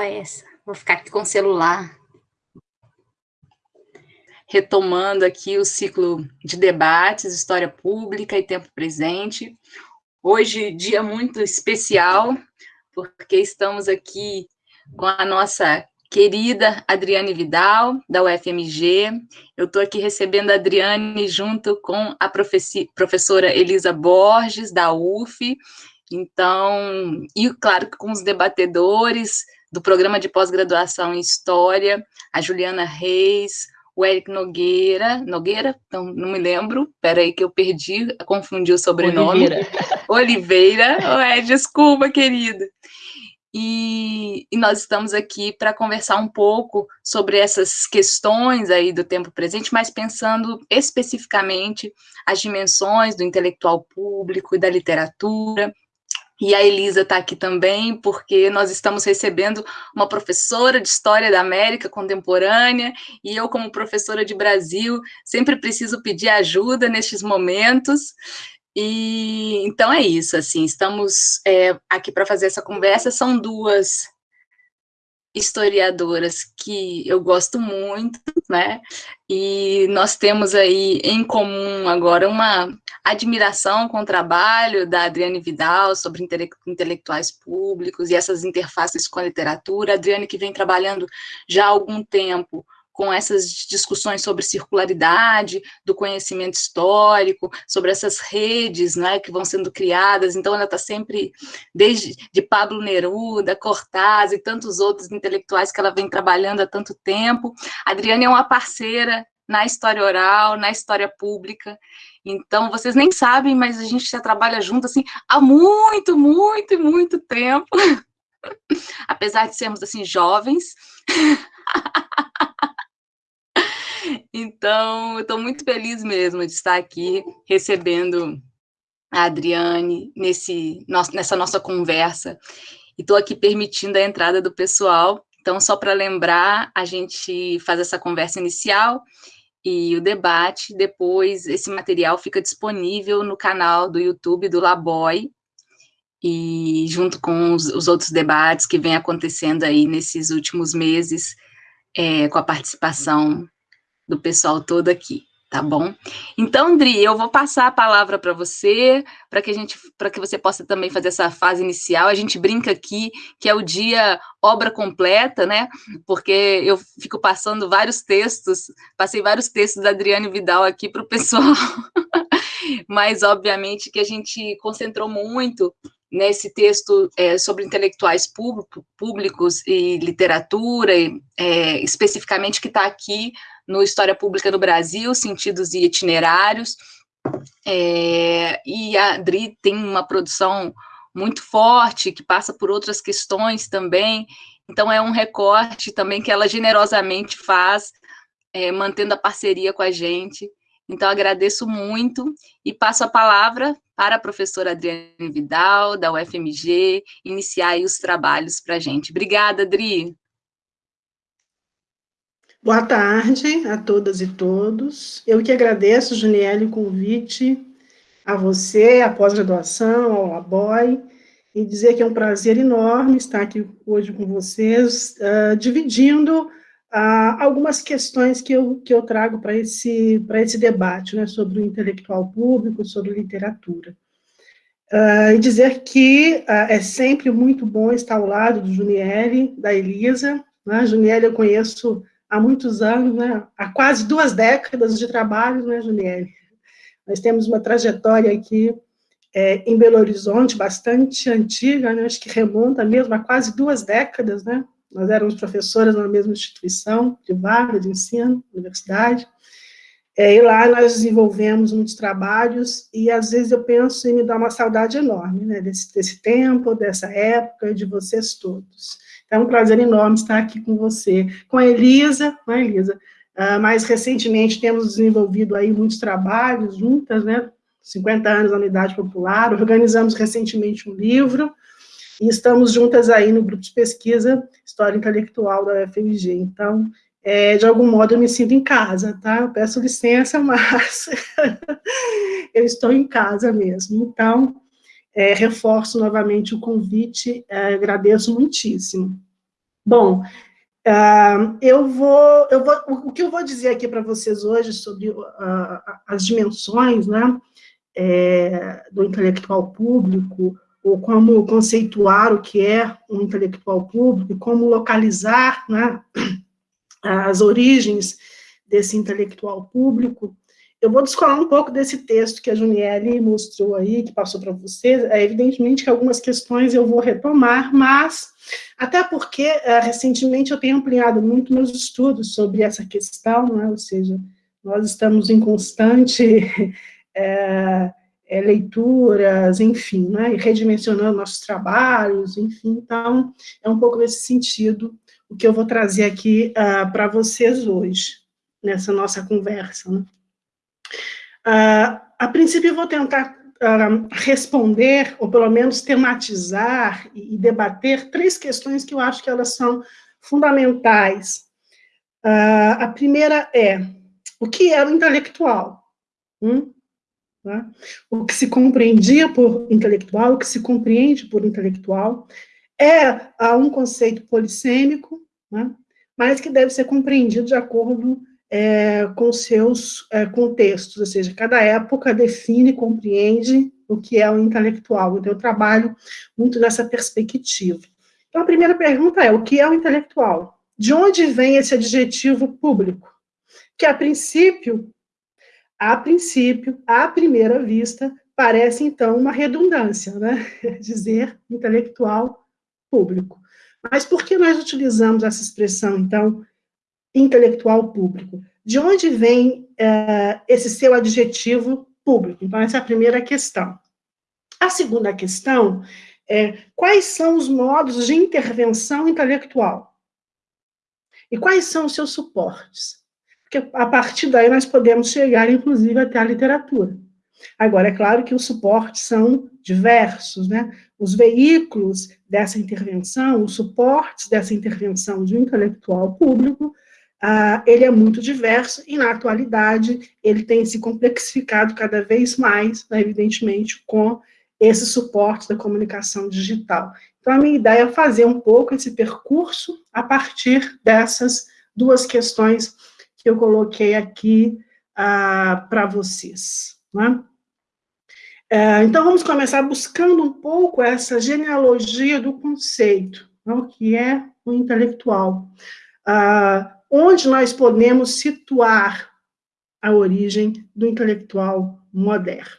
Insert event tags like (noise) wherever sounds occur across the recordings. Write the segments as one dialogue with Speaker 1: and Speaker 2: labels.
Speaker 1: Essa? Vou ficar aqui com o celular. Retomando aqui o ciclo de debates, história pública e tempo presente. Hoje, dia muito especial, porque estamos aqui com a nossa querida Adriane Vidal, da UFMG. Eu estou aqui recebendo a Adriane junto com a professora Elisa Borges, da UF. Então, e claro, com os debatedores do programa de pós-graduação em História, a Juliana Reis, o Eric Nogueira, Nogueira? Então, não me lembro, peraí que eu perdi, confundi o sobrenome. Oliveira. (laughs) Oliveira, é, desculpa, querida. E, e, nós estamos aqui para conversar um pouco sobre essas questões aí do tempo presente, mas pensando especificamente as dimensões do intelectual público e da literatura. E a Elisa está aqui também, porque nós estamos recebendo uma professora de História da América Contemporânea, e eu, como professora de Brasil, sempre preciso pedir ajuda nestes momentos, e então é isso, assim, estamos é, aqui para fazer essa conversa, são duas historiadoras que eu gosto muito, né, e nós temos aí em comum agora uma admiração com o trabalho da Adriane Vidal sobre intele intelectuais públicos e essas interfaces com a literatura, a Adriane que vem trabalhando já há algum tempo com essas discussões sobre circularidade do conhecimento histórico, sobre essas redes né, que vão sendo criadas, então ela está sempre, desde de Pablo Neruda, Cortázar e tantos outros intelectuais que ela vem trabalhando há tanto tempo. A Adriane é uma parceira na história oral, na história pública, então vocês nem sabem, mas a gente já trabalha junto assim há muito, muito, muito tempo, (laughs) apesar de sermos assim jovens, (laughs) Então, eu estou muito feliz mesmo de estar aqui recebendo a Adriane nesse, nessa nossa conversa. E estou aqui permitindo a entrada do pessoal. Então, só para lembrar, a gente faz essa conversa inicial e o debate, depois esse material fica disponível no canal do YouTube do Laboy, e junto com os, os outros debates que vem acontecendo aí nesses últimos meses, é, com a participação do pessoal todo aqui, tá bom? Então, Dri, eu vou passar a palavra para você, para que a gente, para que você possa também fazer essa fase inicial. A gente brinca aqui que é o dia obra completa, né? Porque eu fico passando vários textos, passei vários textos da Adriane Vidal aqui para o pessoal, (laughs) mas obviamente que a gente concentrou muito nesse texto é, sobre intelectuais público, públicos e literatura, é, especificamente que está aqui no História Pública do Brasil, Sentidos e Itinerários, é, e a Adri tem uma produção muito forte, que passa por outras questões também, então é um recorte também que ela generosamente faz, é, mantendo a parceria com a gente, então agradeço muito e passo a palavra para a professora Adriane Vidal, da UFMG, iniciar os trabalhos para a gente. Obrigada, Adri.
Speaker 2: Boa tarde a todas e todos. Eu que agradeço, Juniele, o convite a você, a pós-graduação, ao ABOI, e dizer que é um prazer enorme estar aqui hoje com vocês, uh, dividindo uh, algumas questões que eu, que eu trago para esse, esse debate, né, sobre o intelectual público, sobre literatura. Uh, e dizer que é sempre muito bom estar ao lado do Juniele, da Elisa, né, eu conheço há muitos anos, né, há quase duas décadas de trabalho, né, Juliane? Nós temos uma trajetória aqui é, em Belo Horizonte bastante antiga, né, acho que remonta mesmo a quase duas décadas, né? Nós éramos professoras na mesma instituição privada de ensino, universidade, é, e lá nós desenvolvemos muitos trabalhos, e às vezes eu penso em me dar uma saudade enorme, né, desse, desse tempo, dessa época, de vocês todos. É um prazer enorme estar aqui com você, com a Elisa, não é, Elisa? Uh, mais recentemente temos desenvolvido aí muitos trabalhos juntas, né? 50 anos da Unidade Popular, organizamos recentemente um livro, e estamos juntas aí no grupo de pesquisa História Intelectual da UFMG. Então, é, de algum modo eu me sinto em casa, tá? Eu peço licença, (laughs) mas eu estou em casa mesmo. Então, é, reforço novamente o convite, é, agradeço muitíssimo. Bom, uh, eu, vou, eu vou, o que eu vou dizer aqui para vocês hoje sobre uh, as dimensões né, é, do intelectual público, ou como conceituar o que é um intelectual público, como localizar né, as origens desse intelectual público, eu vou descolar um pouco desse texto que a Juniele mostrou aí, que passou para vocês. É evidentemente que algumas questões eu vou retomar, mas até porque é, recentemente eu tenho ampliado muito meus estudos sobre essa questão, né? ou seja, nós estamos em constante (laughs) é, é, leituras, enfim, né? redimensionando nossos trabalhos, enfim, então é um pouco nesse sentido o que eu vou trazer aqui uh, para vocês hoje, nessa nossa conversa. Né? Uh, a princípio, eu vou tentar uh, responder, ou pelo menos tematizar e, e, debater três questões que eu acho que elas são fundamentais. Uh, a primeira é, o que é o intelectual? Hum? Tá? O que se compreendia por intelectual, o que se compreende por intelectual, é um conceito polissêmico, né? mas que deve ser compreendido de acordo é, com seus é, contextos, ou seja, cada época define, compreende o que é o intelectual. Então, eu trabalho muito nessa perspectiva. Então, a primeira pergunta é, o que é o intelectual? De onde vem esse adjetivo público? Que, a princípio, a princípio, à primeira vista, parece, então, uma redundância, né? (laughs) Dizer intelectual público. Mas por que nós utilizamos essa expressão, então, intelectual público. De onde vem é, esse seu adjetivo público? Então, essa é a primeira questão. A segunda questão é quais são os modos de intervenção intelectual? E quais são os seus suportes? Porque a partir daí nós podemos chegar, inclusive, até a literatura. Agora, é claro que os suportes são diversos, né? Os veículos dessa intervenção, os suportes dessa intervenção de um intelectual público Uh, ele é muito diverso e, na atualidade, ele tem se complexificado cada vez mais, né, evidentemente, com esse suporte da comunicação digital. Então, a minha ideia é fazer um pouco esse percurso a partir dessas duas questões que eu coloquei aqui uh, para vocês. Né? Uh, então, vamos começar buscando um pouco essa genealogia do conceito, né, o que é o intelectual. Uh, onde nós podemos situar a origem do intelectual moderno.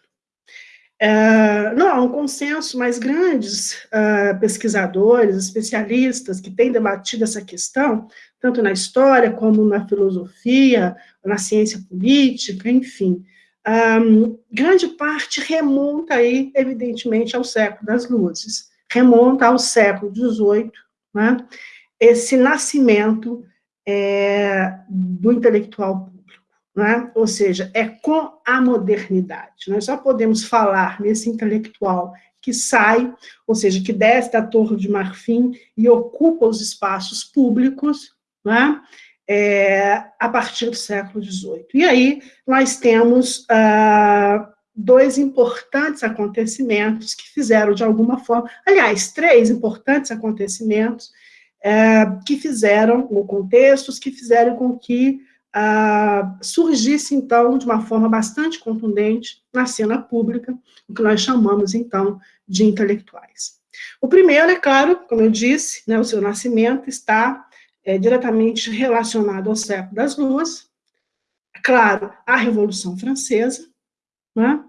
Speaker 2: Uh, não há um consenso, mas grandes uh, pesquisadores, especialistas que têm debatido essa questão, tanto na história como na filosofia, na ciência política, enfim, um, grande parte remonta aí, evidentemente, ao século das luzes, remonta ao século XVIII, né, esse nascimento é, do intelectual público, né? ou seja, é com a modernidade. Nós só podemos falar nesse intelectual que sai, ou seja, que desce da Torre de Marfim e ocupa os espaços públicos, né? é, a partir do século XVIII. E aí nós temos ah, dois importantes acontecimentos que fizeram, de alguma forma, aliás, três importantes acontecimentos é, que fizeram, ou contextos que fizeram com que ah, surgisse, então, de uma forma bastante contundente na cena pública, o que nós chamamos, então, de intelectuais. O primeiro, é claro, como eu disse, né, o seu nascimento está é, diretamente relacionado ao século das luas, é claro, a Revolução Francesa, né,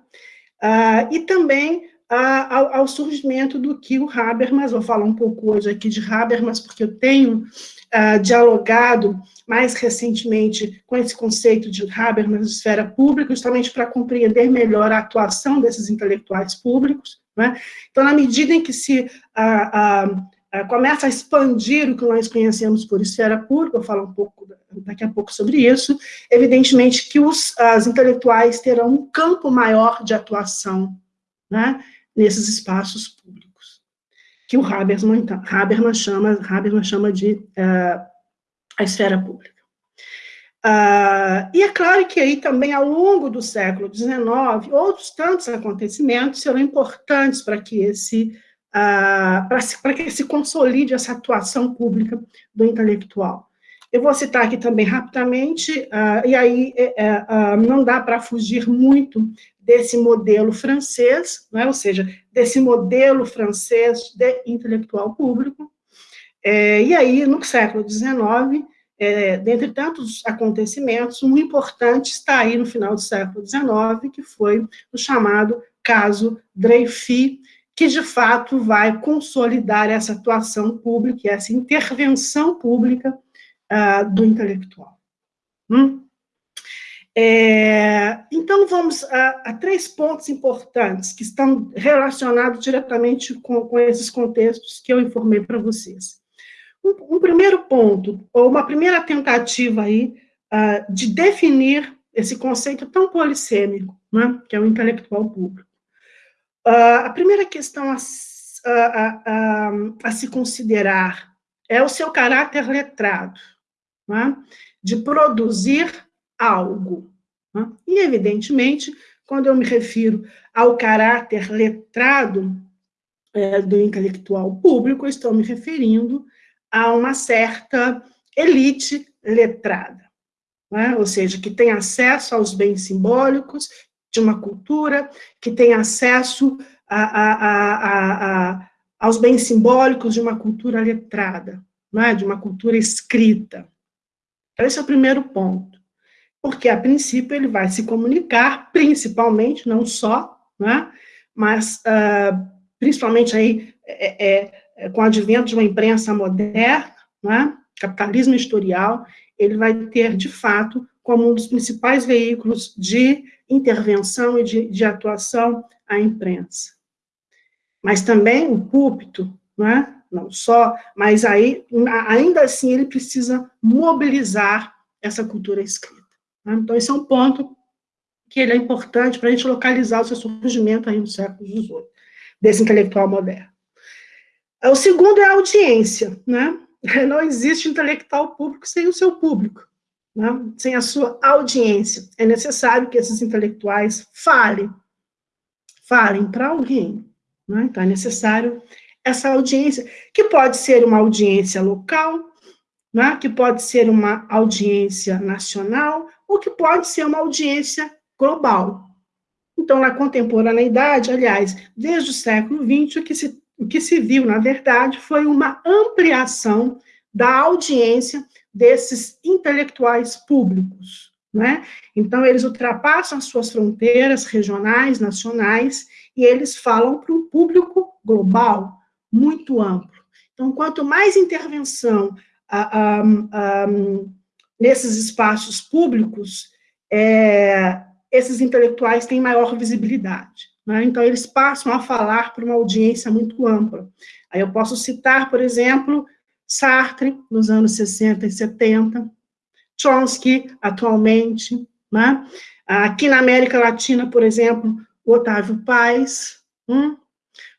Speaker 2: ah, e também ao, ao, surgimento do que o Habermas, vou falar um pouco hoje aqui de Habermas, porque eu tenho uh, dialogado mais recentemente com esse conceito de Habermas de esfera pública, justamente para compreender melhor a atuação desses intelectuais públicos. Né? Então, na medida em que se uh, uh, começa a expandir o que nós conhecemos por esfera pública, eu falo um pouco daqui a pouco sobre isso, evidentemente que os as intelectuais terão um campo maior de atuação, né? Nesses espaços públicos, que o Habermas, então, Habermas, chama, Habermas chama de uh, a esfera pública. Uh, e é claro que aí também, ao longo do século XIX, outros tantos acontecimentos serão importantes para que esse ah, para que se consolide essa atuação pública do intelectual. Eu vou citar aqui também rapidamente, uh, e aí uh, não dá para fugir muito desse modelo francês, né, ou seja, desse modelo francês de intelectual público. É, e aí, no século XIX, é, dentre tantos acontecimentos, um importante está aí no final do século XIX, que foi o chamado caso Dreyfus, que de fato vai consolidar essa atuação pública, essa intervenção pública uh, do intelectual. Hum? É, então, vamos a, a, três pontos importantes que estão relacionados diretamente com, com esses contextos que eu informei para vocês. Um, um, primeiro ponto, ou uma primeira tentativa aí, uh, de definir esse conceito tão polissêmico, né, que é o intelectual público. Uh, a primeira questão a, a, a, se considerar é o seu caráter letrado né, de produzir algo. Né? E, evidentemente, quando eu me refiro ao caráter letrado é, do intelectual público, estou me referindo a uma certa elite letrada, né? ou seja, que tem acesso aos bens simbólicos de uma cultura, que tem acesso a, a, a, aos bens simbólicos de uma cultura letrada, né? de uma cultura escrita. Esse é o primeiro ponto. Porque, a princípio, ele vai se comunicar, principalmente, não só, né, mas uh, principalmente aí, é, é, é, com o advento de uma imprensa moderna, né, capitalismo historial, ele vai ter, de fato, como um dos principais veículos de intervenção e de, de atuação a imprensa. Mas também o púlpito, né, não só, mas aí, ainda assim, ele precisa mobilizar essa cultura escrita. Né? Então, esse é um ponto que ele é importante para a gente localizar o seu surgimento aí no século XVIII, desse intelectual moderno. O segundo é a audiência, né? (laughs) Não existe intelectual público sem o seu público, né? sem a sua audiência. É necessário que esses intelectuais falem, falem para alguém. Né? Então, é necessário essa audiência, que pode ser uma audiência local, né, que pode ser uma audiência nacional, ou que pode ser uma audiência global. Então, na contemporaneidade, aliás, desde o século XX, o que se, o que se viu, na verdade, foi uma ampliação da audiência desses intelectuais públicos. Né? Então, eles ultrapassam as suas fronteiras regionais, nacionais, e eles falam para um público global, muito amplo. Então, quanto mais intervenção nesses espaços públicos, é, esses intelectuais têm maior visibilidade. Né? Então, eles passam a falar para uma audiência muito ampla. Aí eu posso citar, por exemplo, Sartre, nos anos 60 e 70, Chomsky, atualmente, né? aqui na América Latina, por exemplo, Otávio Paz, hum?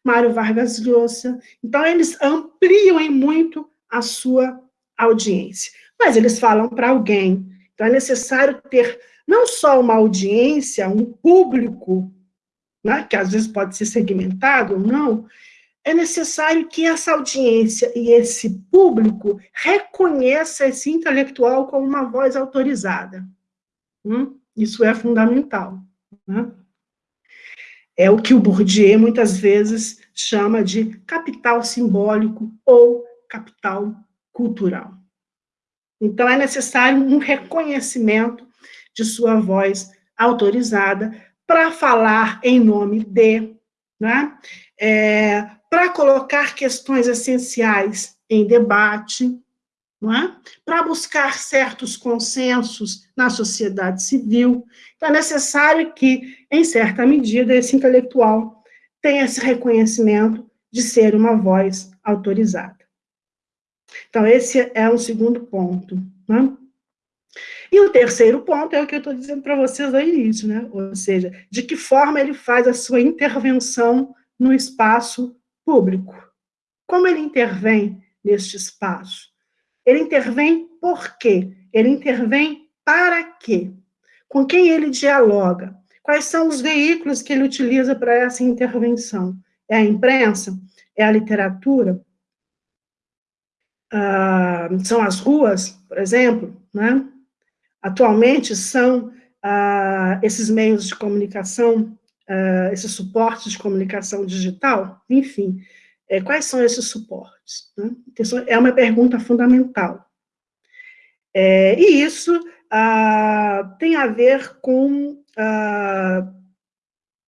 Speaker 2: Mário Vargas Llosa. Então, eles ampliam em muito a sua audiência. Mas eles falam para alguém. Então, é necessário ter não só uma audiência, um público, né, que às vezes pode ser segmentado ou não, é necessário que essa audiência e esse público reconheça esse intelectual como uma voz autorizada. Hum? Isso é fundamental. Né? É o que o Bourdieu muitas vezes chama de capital simbólico ou capital cultural. Então, é necessário um reconhecimento de sua voz autorizada para falar em nome de, né? É, para colocar questões essenciais em debate, é? para buscar certos consensos na sociedade civil. Então, é necessário que, em certa medida, esse intelectual tenha esse reconhecimento de ser uma voz autorizada. Então, esse é um segundo ponto. Né? E o terceiro ponto é o que eu estou dizendo para vocês no início, né? ou seja, de que forma ele faz a sua intervenção no espaço público. Como ele intervém neste espaço? Ele intervém por quê? Ele intervém para quê? Com quem ele dialoga? Quais são os veículos que ele utiliza para essa intervenção? É a imprensa? é a literatura, ah, são as ruas, por exemplo, né? atualmente são ah, esses meios de comunicação, ah, esses suportes de comunicação digital, enfim, é, quais são esses suportes? Né? É uma pergunta fundamental. É, e isso ah, tem a ver com ah,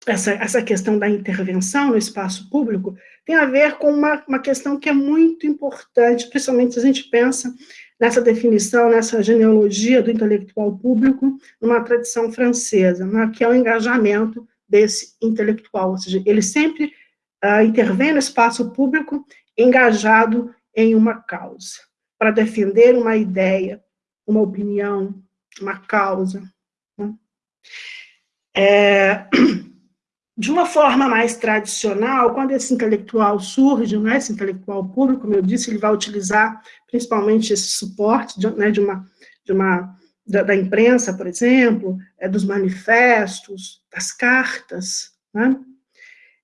Speaker 2: essa, essa questão da intervenção no espaço público, tem a ver com uma, uma questão que é muito importante, principalmente se a gente pensa nessa definição, nessa genealogia do intelectual público, numa tradição francesa, né, que é o engajamento desse intelectual, ou seja, ele sempre uh, intervém no espaço público engajado em uma causa, para defender uma ideia, uma opinião, uma causa. Né? É, (clears throat) de uma forma mais tradicional, quando esse intelectual surge, né, esse intelectual público, como eu disse, ele vai utilizar principalmente esse suporte de, né, de uma, de uma da, da, imprensa, por exemplo, é, dos manifestos, das cartas, né,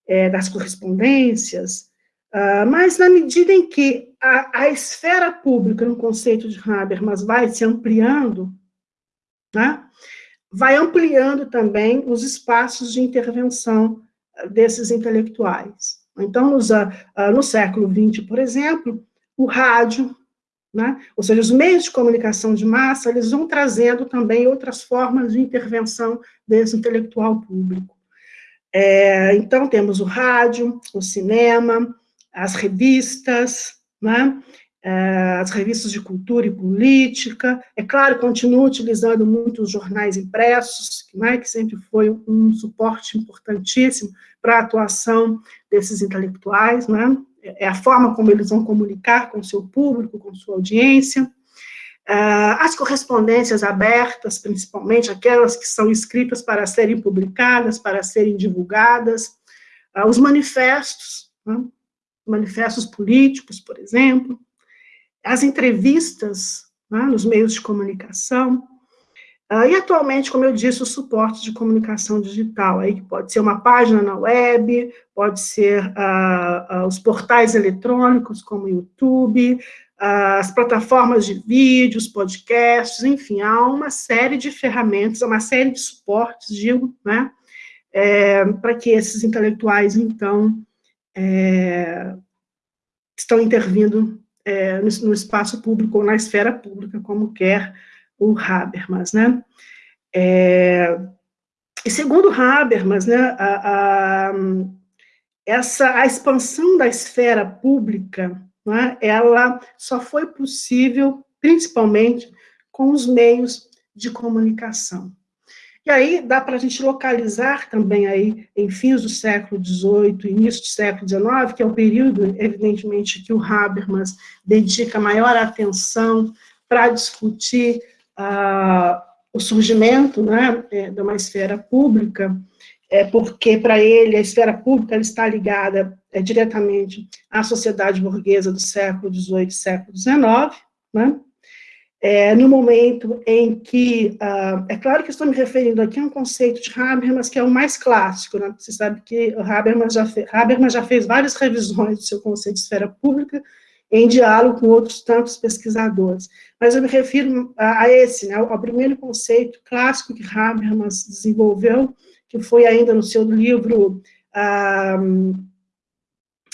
Speaker 2: é, das correspondências, uh, mas na medida em que a, a esfera pública, no conceito de Habermas, vai se ampliando, né, vai ampliando também os espaços de intervenção desses intelectuais. Então, nos, uh, no século XX, por exemplo, o rádio, né, ou seja, os meios de comunicação de massa, eles vão trazendo também outras formas de intervenção desse intelectual público. É, então, temos o rádio, o cinema, as revistas, né, é, as revistas de cultura e política, é claro, continua utilizando muito os jornais impressos, né, que sempre foi um suporte importantíssimo para a atuação desses intelectuais, né, é a forma como eles vão comunicar com o seu público, com sua audiência, é, as correspondências abertas, principalmente aquelas que são escritas para serem publicadas, para serem divulgadas, é, os manifestos, né, manifestos políticos, por exemplo, as entrevistas né, nos meios de comunicação, uh, e atualmente, como eu disse, o suporte de comunicação digital, aí pode ser uma página na web, pode ser uh, uh, os portais eletrônicos, como o YouTube, as plataformas de vídeos, podcasts, enfim, há uma série de ferramentas, uma série de suportes, digo, né, é, para que esses intelectuais, então, é, estão intervindo é, no, no, espaço público ou na esfera pública, como quer o Habermas, né? É, e segundo Habermas, né, a, a, essa, a expansão da esfera pública, né, ela só foi possível, principalmente, com os meios de comunicação. E aí dá para a gente localizar também aí em fins do século XVIII, início do século XIX, que é o período, evidentemente, que o Habermas dedica maior atenção para discutir ah, o surgimento né, é, de uma esfera pública, é, porque para ele a esfera pública está ligada é, diretamente à sociedade burguesa do século XVIII século XIX, né? é, no momento em que, uh, é claro que estou me referindo aqui a um conceito de Habermas que é o mais clássico, né? você sabe que Habermas já, fez, Habermas já fez várias revisões do seu conceito de esfera pública, em diálogo com outros tantos pesquisadores, mas eu me refiro a, a esse, né, ao primeiro conceito clássico que Habermas desenvolveu, que foi ainda no seu livro uh,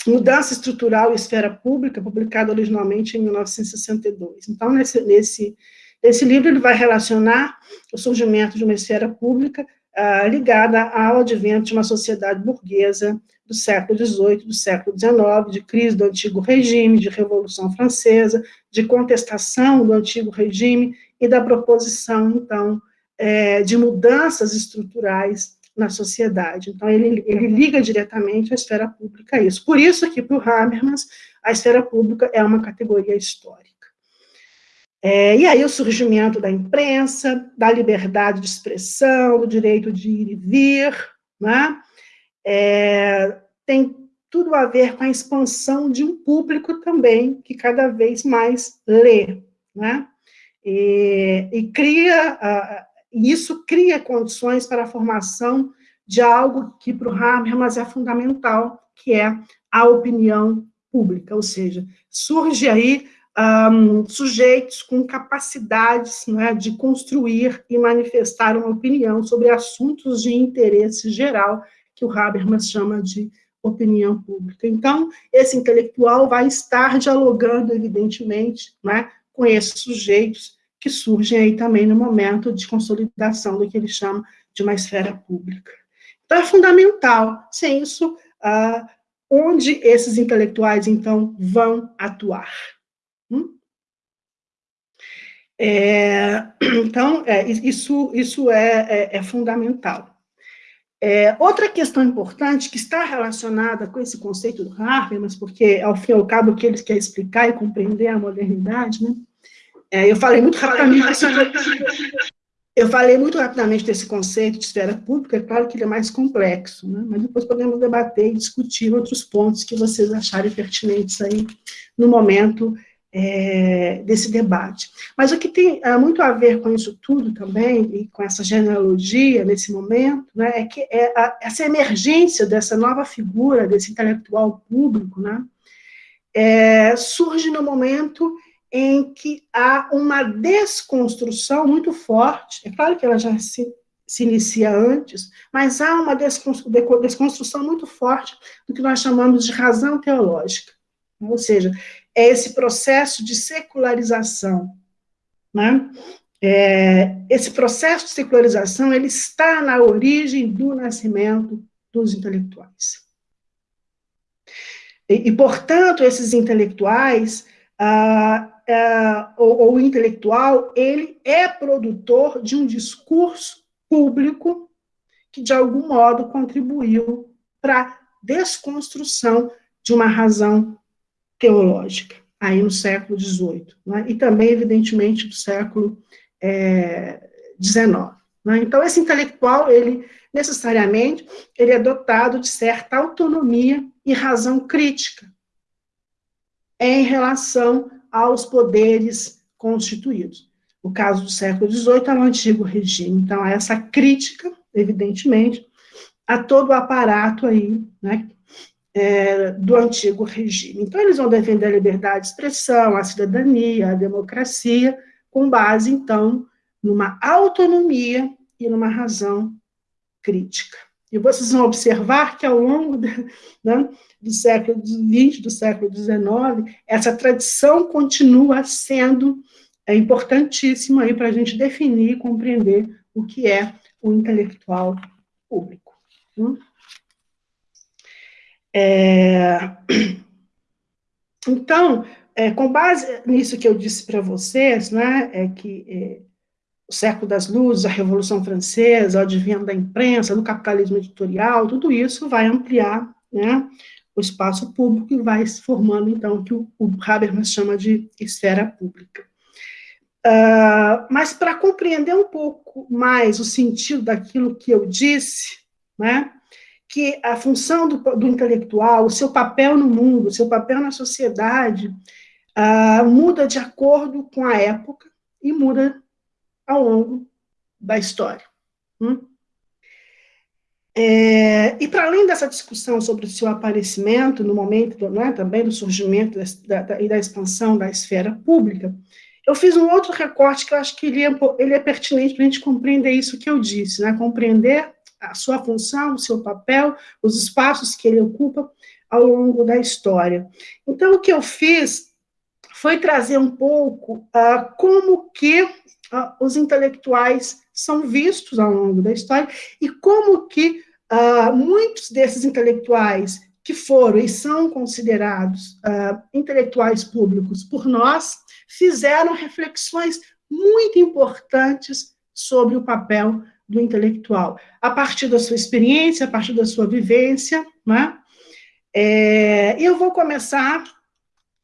Speaker 2: Mudança Estrutural e Esfera Pública, publicado originalmente em 1962. Então, nesse, nesse, nesse livro, ele vai relacionar o surgimento de uma esfera pública ah, ligada ao advento de uma sociedade burguesa do século XVIII, do século XIX, de crise do antigo regime, de Revolução Francesa, de contestação do antigo regime e da proposição, então, é, de mudanças estruturais na sociedade. Então, ele, ele liga diretamente a esfera pública a isso. Por isso que, para o Habermas, a esfera pública é uma categoria histórica. É, e aí o surgimento da imprensa, da liberdade de expressão, do direito de ir e vir, né? É, tem tudo a ver com a expansão de um público também que cada vez mais lê, né? E, e cria e isso cria condições para a formação de algo que para o Habermas é fundamental, que é à opinião pública, ou seja, surge aí um, sujeitos com capacidades é, de construir e manifestar uma opinião sobre assuntos de interesse geral, que o Habermas chama de opinião pública. Então, esse intelectual vai estar dialogando, evidentemente, né, com esses sujeitos que surgem aí também no momento de consolidação do que ele chama de uma esfera pública. Então, é fundamental, sem isso, ah, onde esses intelectuais, então, vão atuar. Hum? É, então, é, isso, isso é, é, é fundamental. É, outra questão importante que está relacionada com esse conceito do Habermas, porque, ao fim e ao cabo, o que ele quer explicar e compreender a modernidade, né? É, eu falei muito rapidamente eu falei muito rapidamente desse conceito de esfera pública, é claro que ele é mais complexo, né? mas depois podemos debater e discutir outros pontos que vocês acharem pertinentes aí no momento é, desse debate. Mas o que tem é, muito a ver com isso tudo também, e com essa genealogia nesse momento, né, é que é a, essa emergência dessa nova figura, desse intelectual público, né, é, surge no momento em que há uma desconstrução muito forte, é claro que ela já se, se inicia antes, mas há uma desconstrução muito forte do que nós chamamos de razão teológica. Ou seja, é esse processo de secularização. Né? É, esse processo de secularização ele está na origem do nascimento dos intelectuais. E, e portanto, esses intelectuais, ah, ah, ou, o intelectual, ele é produtor de um discurso público que, de algum modo, contribuiu para a desconstrução de uma razão teológica, aí no século XVIII, né? e também, evidentemente, do século XIX. É, né? Então, esse intelectual, ele, necessariamente, ele é dotado de certa autonomia e razão crítica em relação aos poderes constituídos. O caso do século XVIII é o antigo regime. Então, essa crítica, evidentemente, a todo o aparato aí, né, é, do antigo regime. Então, eles vão defender a liberdade de expressão, a cidadania, a democracia, com base, então, numa autonomia e numa razão crítica. E vocês vão observar que, ao longo (laughs) né, do século XX, do século XIX, essa tradição continua sendo é, importantíssima para a gente definir e compreender o que é o intelectual público. Hum? É, (clears throat) então, é, com base nisso que eu disse para vocês, né, é que é, o século das luzes, a Revolução Francesa, o advento da imprensa, do capitalismo editorial, tudo isso vai ampliar né, o espaço público e vai se formando, então, o que o, Habermas chama de esfera pública. Uh, mas para compreender um pouco mais o sentido daquilo que eu disse, né, que a função do, do, intelectual, o seu papel no mundo, o seu papel na sociedade, uh, muda de acordo com a época e muda ao longo da história. Hum? É, e para além dessa discussão sobre o seu aparecimento no momento do, né, também do surgimento da, da, e da expansão da esfera pública, eu fiz um outro recorte que eu acho que ele é, ele é pertinente para a gente compreender isso que eu disse, né, compreender a sua função, o seu papel, os espaços que ele ocupa ao longo da história. Então, o que eu fiz foi trazer um pouco uh, como que uh, os intelectuais são vistos ao longo da história e como que uh, muitos desses intelectuais que foram e são considerados intelectuais públicos por nós, fizeram reflexões muito importantes sobre o papel do intelectual, a partir da sua experiência, a partir da sua vivência, né? É, eu vou começar.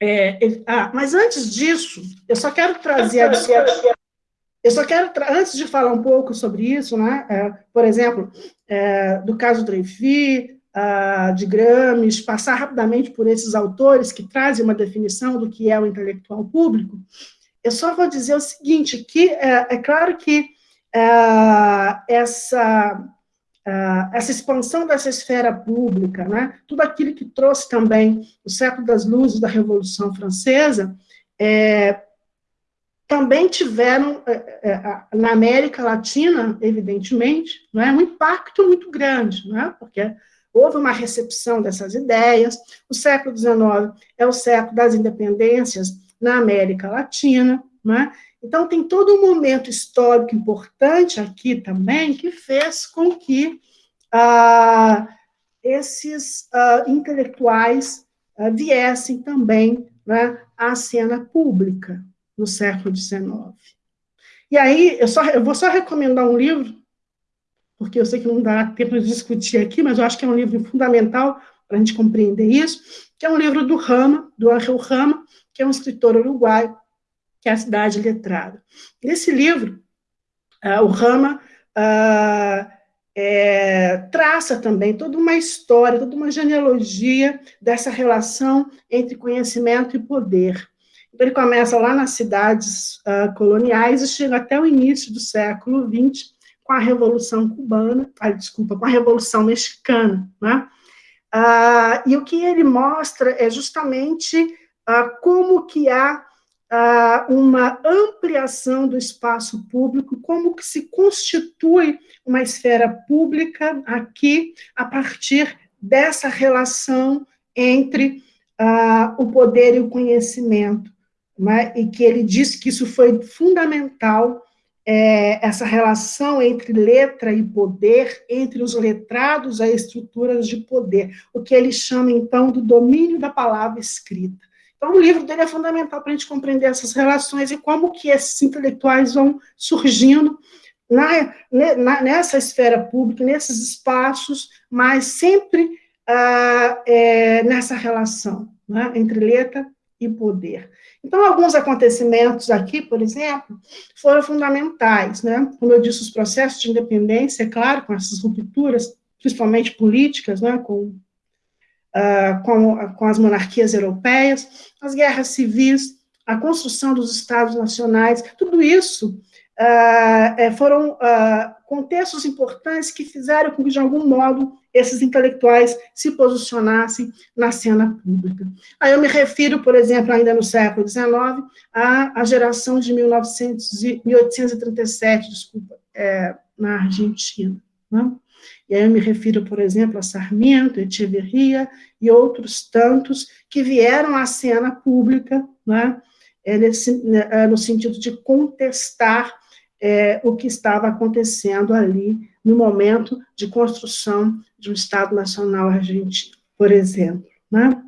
Speaker 2: É, ah, mas antes disso, eu só quero trazer a eu só quero, antes de falar um pouco sobre isso, né, é, por exemplo, é, do caso Dreyfus, uh, de Gramsci, passar rapidamente por esses autores que trazem uma definição do que é o intelectual público, eu só vou dizer o seguinte, que é, é claro que uh, essa, uh, essa expansão dessa esfera pública, né, tudo aquilo que trouxe também o século das luzes da Revolução Francesa, é, também tiveram, é, é, na América Latina, evidentemente, é, um impacto muito grande, é, porque houve uma recepção dessas ideias. O século XIX é o século das independências na América Latina, é? Então, tem todo um momento histórico importante aqui também que fez com que ah, esses ah, intelectuais ah, viessem também né, à cena pública no século XIX. E aí, eu, só, eu vou só recomendar um livro, porque eu sei que não dá tempo de discutir aqui, mas eu acho que é um livro fundamental para a gente compreender isso, que é um livro do Rama, do Angel Rama, que é um escritor uruguaio, que é a Cidade Letrada. Nesse livro, uh, o Rama uh, é, traça também toda uma história, toda uma genealogia dessa relação entre conhecimento e poder. Então, ele começa lá nas cidades uh, coloniais e chega até o início do século XX, com a Revolução Cubana, ah, desculpa, com a Revolução Mexicana. Né? Uh, e o que ele mostra é justamente uh, como que há uma ampliação do espaço público, como que se constitui uma esfera pública aqui a partir dessa relação entre uh, o poder e o conhecimento, né? e que ele disse que isso foi fundamental, é, essa relação entre letra e poder, entre os letrados e estruturas de poder, o que ele chama, então, do domínio da palavra escrita. Então, o livro dele é fundamental para a gente compreender essas relações e como que esses intelectuais vão surgindo na, na, nessa esfera pública, nesses espaços, mas sempre ah, é, nessa relação né, entre letra e poder. Então, alguns acontecimentos aqui, por exemplo, foram fundamentais, né? Como eu disse, os processos de independência, é claro, com essas rupturas, principalmente políticas, né, com uh, com, com as monarquias europeias, as guerras civis, a construção dos estados nacionais, tudo isso uh, foram uh, contextos importantes que fizeram com que, de algum modo, esses intelectuais se posicionassem na cena pública. Aí eu me refiro, por exemplo, ainda no século XIX, à, à geração de 1900 e, 1837, desculpa, é, na Argentina. Né? E aí eu me refiro, por exemplo, a Sarmiento, Echeverria e outros tantos que vieram à cena pública, né, é nesse, é, no sentido de contestar é, o que estava acontecendo ali no momento de construção de um Estado Nacional argentino, por exemplo. Né?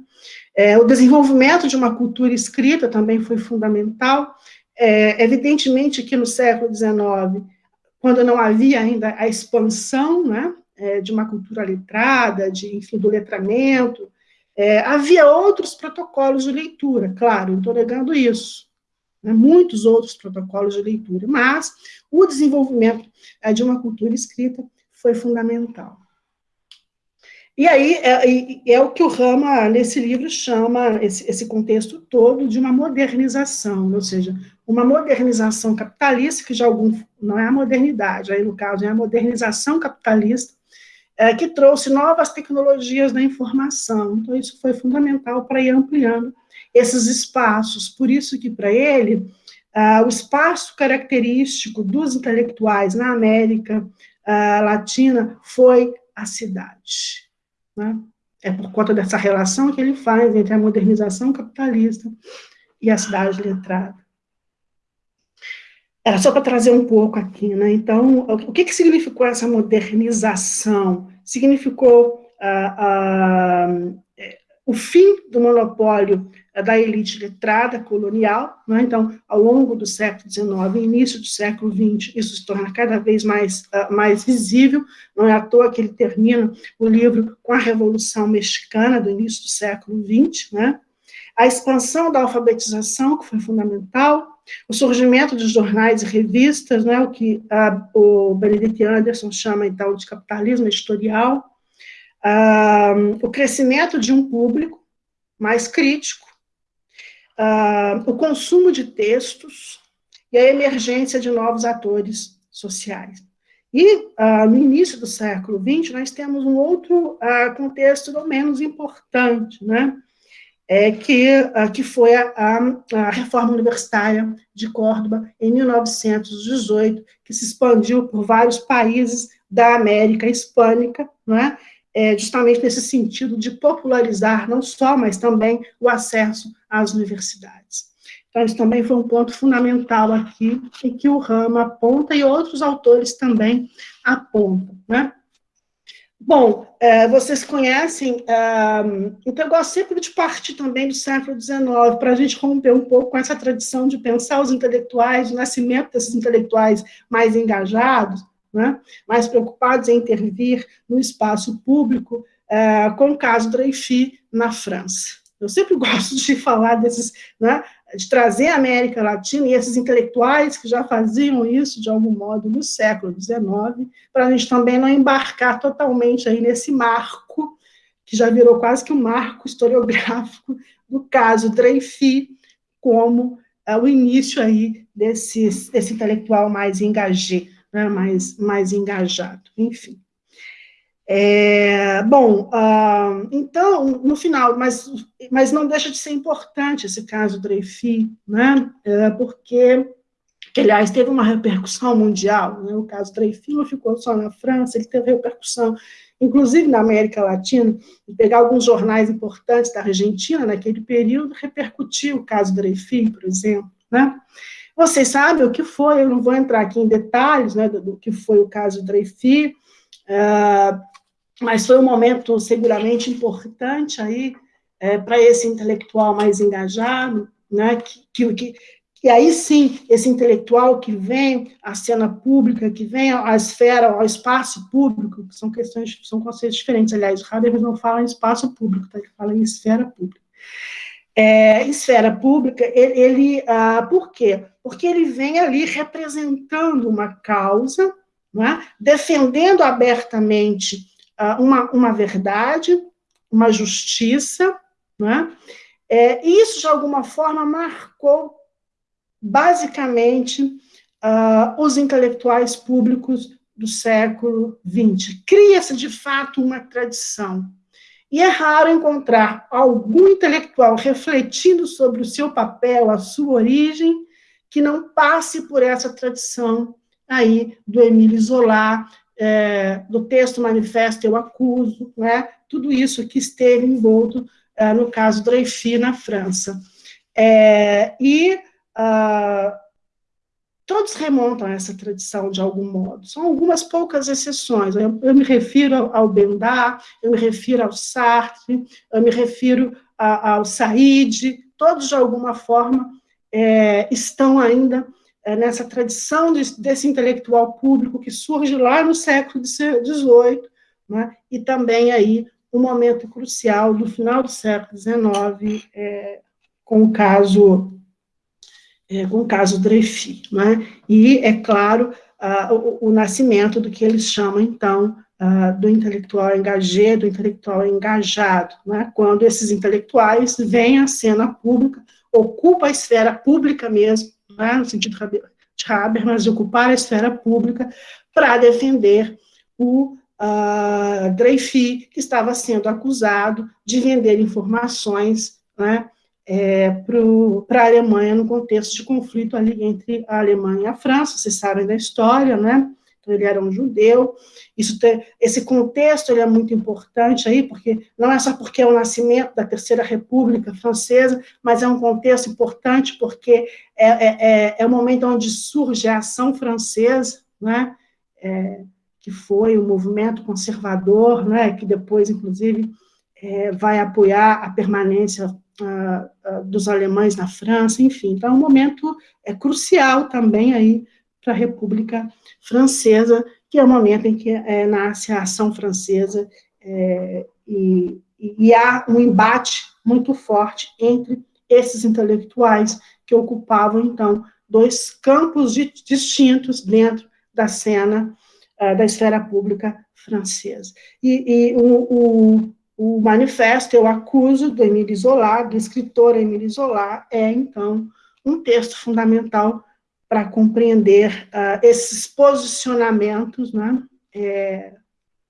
Speaker 2: É, o desenvolvimento de uma cultura escrita também foi fundamental. É, evidentemente que no século XIX, quando não havia ainda a expansão né, é, de uma cultura letrada, de, enfim, do letramento. É, havia outros protocolos de leitura, claro, estou negando isso, né, muitos outros protocolos de leitura, mas o desenvolvimento é, de uma cultura escrita foi fundamental. E aí é, é, o que o Rama, nesse livro, chama esse, esse, contexto todo de uma modernização, ou seja, uma modernização capitalista, que já algum, não é a modernidade, aí no caso é a modernização capitalista, é, que trouxe novas tecnologias da informação. Então, isso foi fundamental para ir ampliando esses espaços. Por isso que, para ele, ah, o espaço característico dos intelectuais na América ah, Latina foi a cidade. Né? É por conta dessa relação que ele faz entre a modernização capitalista e a cidade letrada. Era só para trazer um pouco aqui, né? Então, o que, que significou essa modernização? Significou ah, ah, o fim do monopólio da elite letrada colonial, né? então, ao longo do século XIX e início do século XX, isso se torna cada vez mais, uh, mais visível, não é à toa que ele termina o livro com a Revolução Mexicana do início do século XX, né? a expansão da alfabetização, que foi fundamental, o surgimento dos jornais e revistas, né, o que a, o Benedict Anderson chama, então, de capitalismo editorial, o crescimento de um público mais crítico, o consumo de textos e a emergência de novos atores sociais. E, uh, no início do século XX, nós temos um outro uh, contexto não menos importante, né? É que, uh, que foi a, a, reforma universitária de Córdoba, em 1918, que se expandiu por vários países da América Hispânica, né? É, justamente nesse sentido de popularizar não só, mas também o acesso às universidades. Então, isso também foi um ponto fundamental aqui, e que o Rama aponta, e outros autores também apontam, né? Bom, é, vocês conhecem, é, então eu gosto sempre de partir também do século XIX, para a gente romper um pouco com essa tradição de pensar os intelectuais, o nascimento desses intelectuais mais engajados, né, mais preocupados em intervir no espaço público, é, com o caso Dreyfus na França. Eu sempre (laughs) gosto de falar desses, né, de trazer a América Latina e esses intelectuais que já faziam isso de algum modo no século XIX, para a gente também não embarcar totalmente aí nesse marco, que já virou quase que um marco historiográfico do caso Dreyfus, como é, o início aí desse, desse intelectual mais engajado, né, mais, mais engajado, enfim. É, bom, uh, então, no final, mas, mas não deixa de ser importante esse caso Dreyfus, né, é, porque, que, aliás, teve uma repercussão mundial, né, o caso Dreyfus não ficou só na França, ele teve repercussão, inclusive na América Latina, pegar alguns jornais importantes da Argentina naquele período, repercutiu o caso Dreyfus, por exemplo, né, vocês sabem o que foi, eu não vou entrar aqui em detalhes, né, do, do que foi o caso Dreyfus, uh, mas foi um momento seguramente importante aí é, para esse intelectual mais engajado, né, que, que, que aí sim, esse intelectual que vem à cena pública, que vem à esfera, ao espaço público, que são questões, são conceitos diferentes, aliás, Habermas não fala em espaço público, tá? ele fala em esfera pública. É, esfera pública, ele, ele ah, por quê? Porque ele vem ali representando uma causa, é? defendendo abertamente uma, uma verdade, uma justiça, né? É, isso, de alguma forma, marcou basicamente uh, os intelectuais públicos do século XX. Cria-se, de fato, uma tradição. E é raro encontrar algum intelectual refletindo sobre o seu papel, a sua origem, que não passe por essa tradição aí do Emile Zola, é, do texto manifesto eu acuso, né? tudo isso que esteve envolto é, no caso Dreyfus na França. É, e ah, todos remontam a essa tradição de algum modo, são algumas poucas exceções, eu, eu me refiro ao, Bendá, eu me refiro ao Sartre, eu me refiro a, ao Said, todos de alguma forma é, estão ainda nessa tradição de, desse intelectual público que surge lá no século XVIII, né, e também aí um momento crucial do final do século XIX, é, com o caso é, com o caso Dreyfus, né, e, é claro, o, o, nascimento do que eles chamam, então, do intelectual engajado, do intelectual engajado, né, quando esses intelectuais vêm à cena pública, ocupam a esfera pública mesmo, né, no sentido de Habermas, de ocupar a esfera pública para defender o uh, Dreyfus, que estava sendo acusado de vender informações né, é, para a Alemanha no contexto de conflito ali entre a Alemanha e a França, vocês sabem da história, né? Então, ele era um judeu. Isso esse contexto ele é muito importante aí, porque não é só porque é o nascimento da Terceira República Francesa, mas é um contexto importante porque é, é, é, é o momento onde surge a ação francesa, né? É, que foi o movimento conservador, né? Que depois, inclusive, é, vai apoiar a permanência ah, ah, dos alemães na França, enfim. Então, é um momento é, crucial também aí para a República Francesa, que é o momento em que é, nasce a ação francesa, é, e, e, há um embate muito forte entre esses intelectuais que ocupavam, então, dois campos de, distintos dentro da cena uh, da esfera pública francesa. E, e o, o, o, manifesto Eu Acuso, do Emile Zola, do escritor Emile Zola, é, então, um texto fundamental para compreender uh, esses posicionamentos, né, é,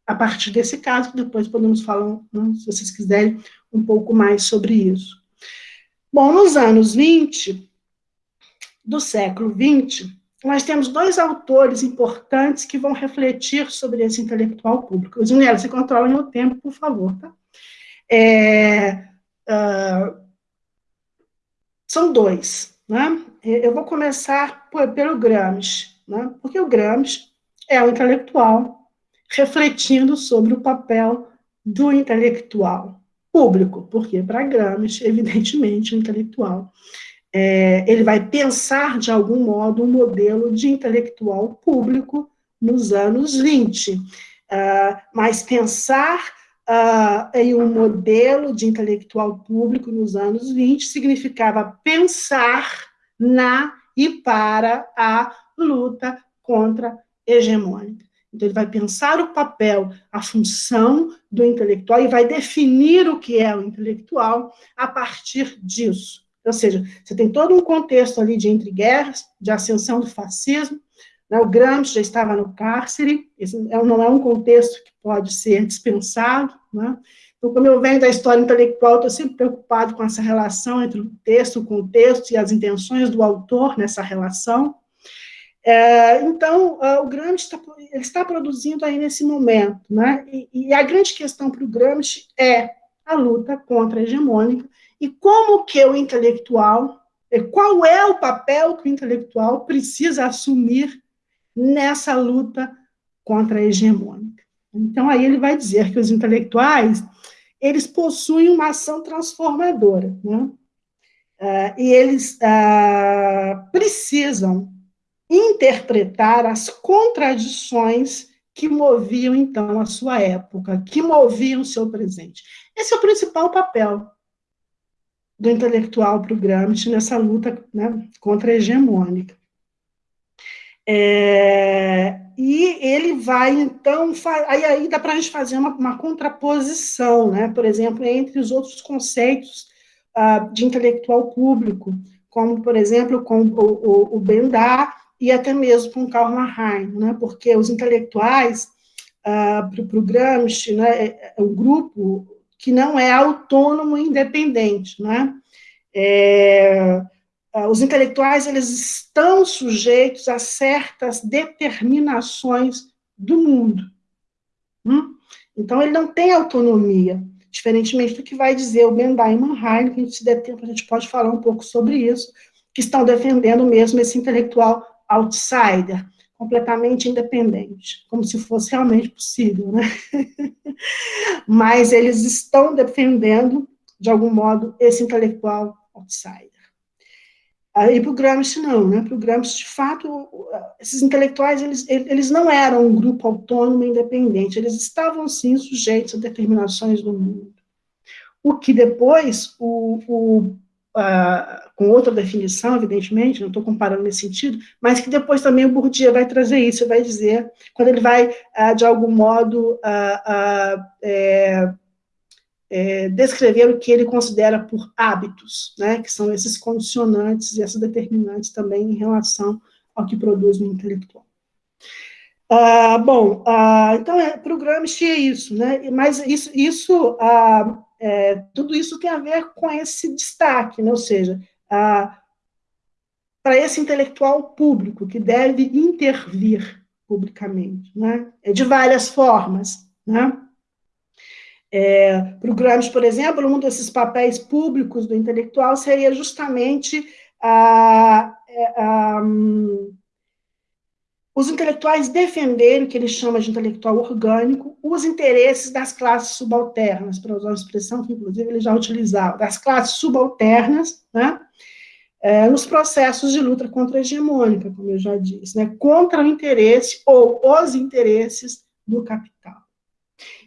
Speaker 2: a partir desse caso, depois podemos falar, né, se vocês quiserem, um pouco mais sobre isso. Bom, nos anos 20 do século 20, nós temos dois autores importantes que vão refletir sobre esse intelectual público. Junela, você controla meu tempo, por favor, tá? É, uh, são dois, né? Eu vou começar por, pelo Gramsci, né? porque o Gramsci é um intelectual refletindo sobre o papel do intelectual público, porque para Gramsci, evidentemente, o intelectual é, ele vai pensar, de algum modo, um modelo de intelectual público nos anos 20. Uh, ah, mas pensar uh, em um modelo de intelectual público nos anos 20 significava pensar na e para a luta contra hegemônica. Então, ele vai pensar o papel, a função do intelectual e vai definir o que é o intelectual a partir disso. Ou seja, você tem todo um contexto ali de entre guerras, de ascensão do fascismo, o Gramsci já estava no cárcere, esse é não é um contexto que pode ser dispensado, né? Então, como eu venho da história intelectual, estou sempre preocupado com essa relação entre o texto, o contexto e as intenções do autor nessa relação. É, então, o Gramsci está, ele está produzindo aí nesse momento, né? E, e a grande questão para o Gramsci é a luta contra a hegemônica e como que o intelectual, qual é o papel que o intelectual precisa assumir nessa luta contra a hegemônica. Então, aí ele vai dizer que os intelectuais, eles possuem uma ação transformadora, né? Uh, e eles uh, precisam interpretar as contradições que moviam, então, a sua época, que moviam o seu presente. Esse é o principal papel do intelectual para o Gramsci nessa luta né, contra a hegemônica. É, e ele vai, então, aí, aí dá para a gente fazer uma, uma, contraposição, né, por exemplo, entre os outros conceitos uh, de intelectual público, como, por exemplo, com o, o, o Bendar e até mesmo com Karl Marheim, né, porque os intelectuais, uh, para o Gramsci, né, é, é um grupo que não é autônomo e independente, né? É, os intelectuais eles estão sujeitos a certas determinações do mundo. Hum? Então, ele não tem autonomia, diferentemente do que vai dizer o e Mannheim, que a gente, se der tempo, a gente pode falar um pouco sobre isso, que estão defendendo mesmo esse intelectual outsider, completamente independente, como se fosse realmente possível, né? (laughs) Mas eles estão defendendo, de algum modo, esse intelectual outsider. E para o Gramsci não, né? Para o Gramsci, de fato, esses intelectuais, eles, eles não eram um grupo autônomo independente, eles estavam, sim, sujeitos a determinações do mundo. O que depois o, o uh, com outra definição, evidentemente, não estou comparando nesse sentido, mas que depois também o Bourdieu vai trazer isso, vai dizer, quando ele vai, uh, de algum modo, uh, é, é, descrever o que ele considera por hábitos, né, que são esses condicionantes e essas determinantes também em relação ao que produz o intelectual. Uh, bom, uh, então, é, para o Gramsci é isso, né? mas isso, isso uh, é, tudo isso tem a ver com esse destaque, né? ou seja, para esse intelectual público que deve intervir publicamente, né? É de várias formas. Né? É, para o Gramsci, por exemplo, um desses papéis públicos do intelectual seria justamente a, a, a os intelectuais defenderem o que ele chama de intelectual orgânico, os interesses das classes subalternas, para usar uma expressão que, inclusive, ele já utilizava, das classes subalternas, né, é, nos processos de luta contra a hegemônica, como eu já disse, né, contra o interesse ou os interesses do capital.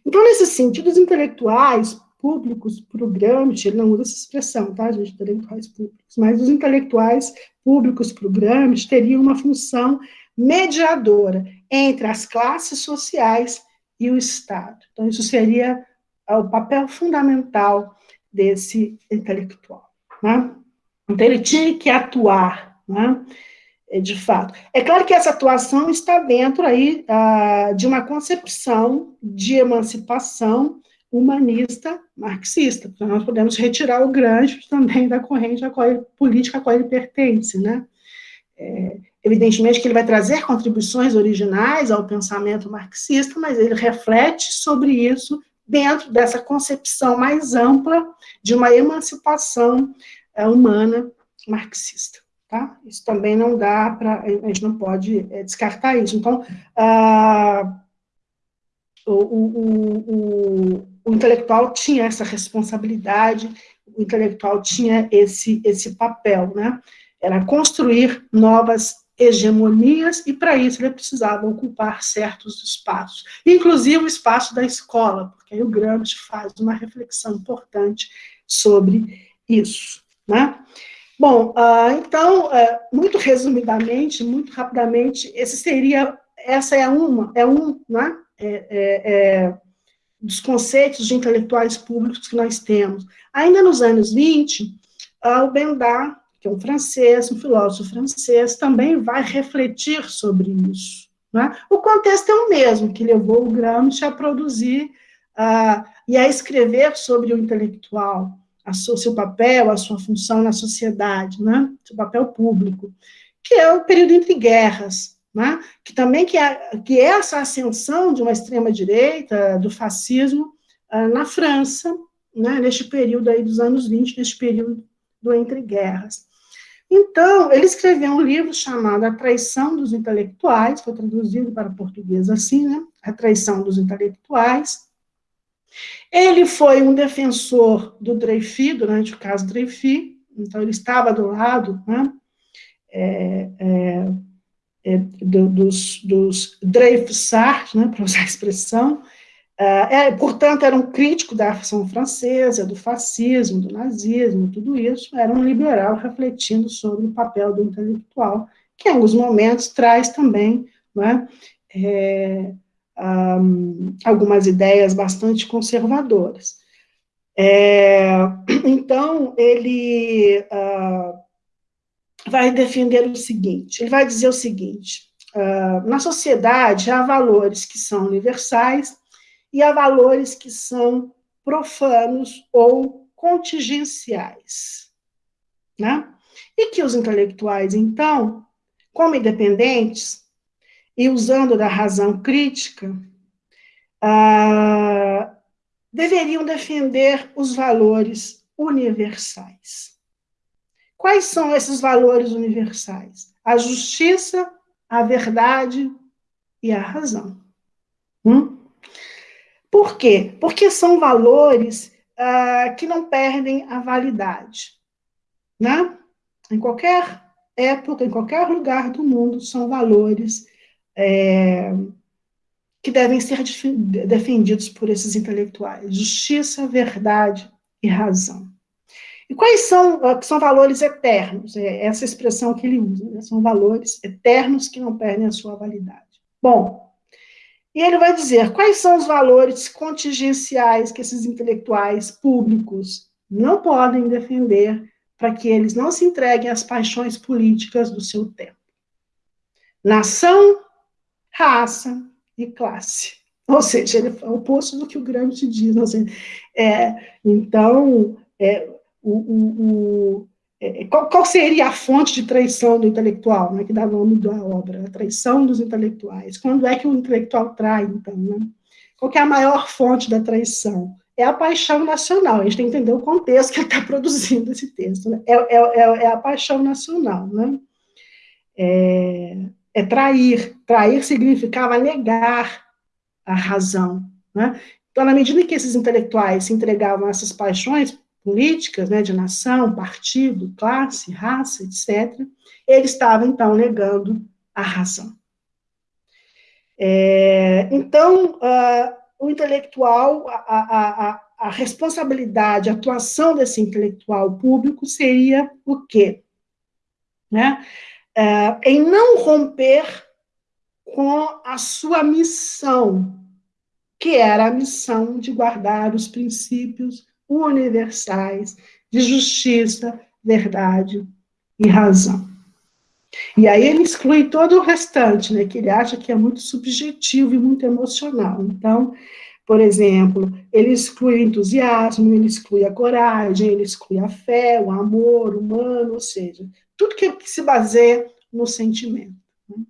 Speaker 2: Então, nesse sentido, os intelectuais públicos para o Gramsci, ele não usa essa expressão, tá, gente, intelectuais públicos, mas os intelectuais públicos para o Gramsci teriam uma função mediadora entre as classes sociais e o Estado. Então, isso seria o papel fundamental desse intelectual. Né? Então, ele tinha que atuar né? É, de fato. É claro que essa atuação está dentro aí ah, de uma concepção de emancipação humanista marxista. Nós podemos retirar o Gramsci também da corrente a qual ele, política a qual ele pertence, né? É, evidentemente que ele vai trazer contribuições originais ao pensamento marxista, mas ele reflete sobre isso dentro dessa concepção mais ampla de uma emancipação é, humana marxista. Tá? Isso também não dá para, a gente não pode é, descartar isso. Então, ah, o, o, o, o, intelectual tinha essa responsabilidade, o intelectual tinha esse, esse papel, né? Era construir novas hegemonias, e para isso ele precisava ocupar certos espaços, inclusive o espaço da escola, porque aí o Gramsci faz uma reflexão importante sobre isso. Né? Bom, uh, então, uh, muito resumidamente, muito rapidamente, esse seria, essa é uma, é um, né, é, é, é, dos conceitos de intelectuais públicos que nós temos. Ainda nos anos 20, uh, ah, o Bendar, que é um francês, um filósofo francês, também vai refletir sobre isso. Né? O contexto é o mesmo, que levou o Gramsci a produzir uh, e a escrever sobre o intelectual, o seu papel, a sua função na sociedade, né? seu papel público, que é o período entre guerras, né? que também que é, que é essa ascensão de uma extrema-direita, do fascismo, uh, na França, né? neste período aí dos anos 20, neste período do entre guerras. Então, ele escreveu um livro chamado A Traição dos Intelectuais, foi traduzido para português assim, né? A Traição dos Intelectuais, ele foi um defensor do Dreyfus, durante o caso Dreyfus, então ele estava do lado né, é, é, é, do, dos, dos né, (laughs) para usar a expressão, é, portanto, era um crítico da ação francesa, do fascismo, do nazismo, tudo isso, era um liberal refletindo sobre o papel do intelectual, que em alguns momentos traz também né, é, um, algumas ideias bastante conservadoras. É, então, ele uh, vai defender o seguinte, ele vai dizer o seguinte, uh, na sociedade há valores que são universais e há valores que são profanos ou contingenciais, né? E que os intelectuais, então, como independentes, e usando da razão crítica, ah, deveriam defender os valores universais. Quais são esses valores universais? A justiça, a verdade e a razão. Hum? Por quê? Porque são valores ah, que não perdem a validade. Né? Em qualquer época, em qualquer lugar do mundo, são valores é, que devem ser defendidos por esses intelectuais: justiça, verdade e razão. E quais são, ah, são valores eternos? É essa expressão que ele usa, né? são valores eternos que não perdem a sua validade. Bom, e ele vai dizer quais são os valores contingenciais que esses intelectuais públicos não podem defender para que eles não se entreguem às paixões políticas do seu tempo. Nação, raça e classe. Ou seja, ele é o oposto do que o Gramsci diz. Assim, é, então, é, o, o, o é, qual, qual, seria a fonte de traição do intelectual, né, que dá nome da obra? A traição dos intelectuais. Quando é que o intelectual trai, então? Né? Qual é a maior fonte da traição? É a paixão nacional. A gente tem que entender o contexto que ele está produzindo esse texto. Né? É, é, é, é, a paixão nacional. Né? É, é trair. Trair significava negar a razão. Né? Então, na medida que esses intelectuais se entregavam a essas paixões políticas, né, de nação, partido, classe, raça, etc., ele estava, então, negando a razão. É, então, uh, o intelectual, a, a, a, a, responsabilidade, a atuação desse intelectual público seria o quê? Né? É, em não romper com a sua missão, que era a missão de guardar os princípios universais de justiça, verdade e razão. E aí ele exclui todo o restante, né, que ele acha que é muito subjetivo e muito emocional. Então, por exemplo, ele exclui o entusiasmo, ele exclui a coragem, ele exclui a fé, o amor humano, ou seja, tudo que, se baseia no sentimento. Né?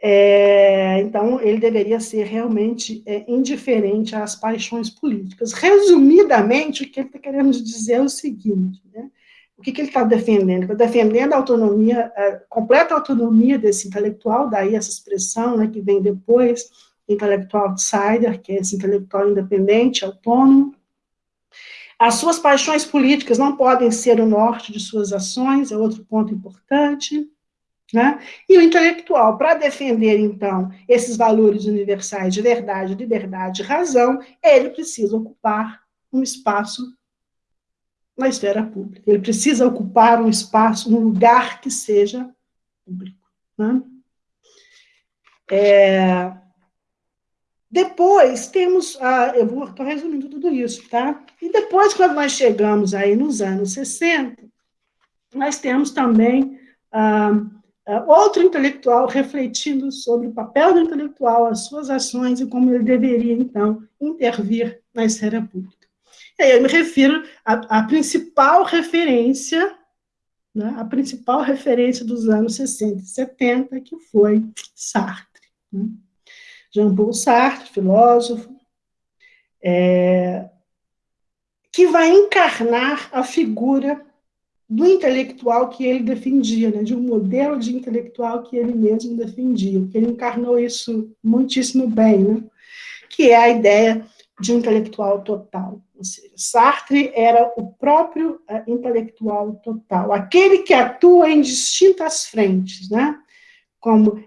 Speaker 2: É, então, ele deveria ser realmente é, indiferente às paixões políticas. Resumidamente, o que ele está querendo dizer é o seguinte, né? o que, que ele está defendendo? Está defendendo a autonomia, a completa autonomia desse intelectual, daí essa expressão né, que vem depois, intelectual outsider, que é esse intelectual independente, autônomo. As suas paixões políticas não podem ser o norte de suas ações, é outro ponto importante. Né? E o intelectual, para defender, então, esses valores universais de verdade, liberdade e razão, ele precisa ocupar um espaço na esfera pública. Ele precisa ocupar um espaço, um lugar que seja público. Né? É, depois temos, a, eu estou resumindo tudo isso, tá? E depois, quando nós chegamos aí nos anos 60, nós temos também ah, ah, outro intelectual refletindo sobre o papel do intelectual, as suas ações e como ele deveria, então, intervir na esfera pública. E aí eu me refiro à, à principal referência, né, a principal referência dos anos 60 e 70, que foi Sartre. Né? Jean-Paul Sartre, filósofo, é, que vai encarnar a figura do intelectual que ele defendia, né, de um modelo de intelectual que ele mesmo defendia, que ele encarnou isso muitíssimo bem, né, que é a ideia de um intelectual total. Ou seja, Sartre era o próprio uh, intelectual total, aquele que atua em distintas frentes, né, como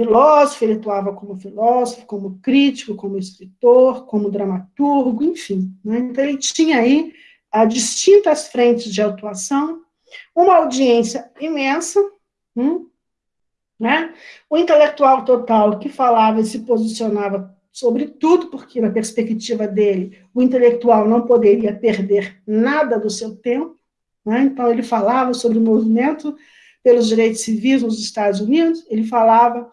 Speaker 2: filósofo, ele atuava como filósofo, como crítico, como escritor, como dramaturgo, enfim. Né? Então, ele tinha aí a distintas frentes de atuação, uma audiência imensa, hum, né? o intelectual total que falava e se posicionava sobre tudo, porque na perspectiva dele, o intelectual não poderia perder nada do seu tempo, né? então ele falava sobre o movimento pelos direitos civis nos Estados Unidos, ele falava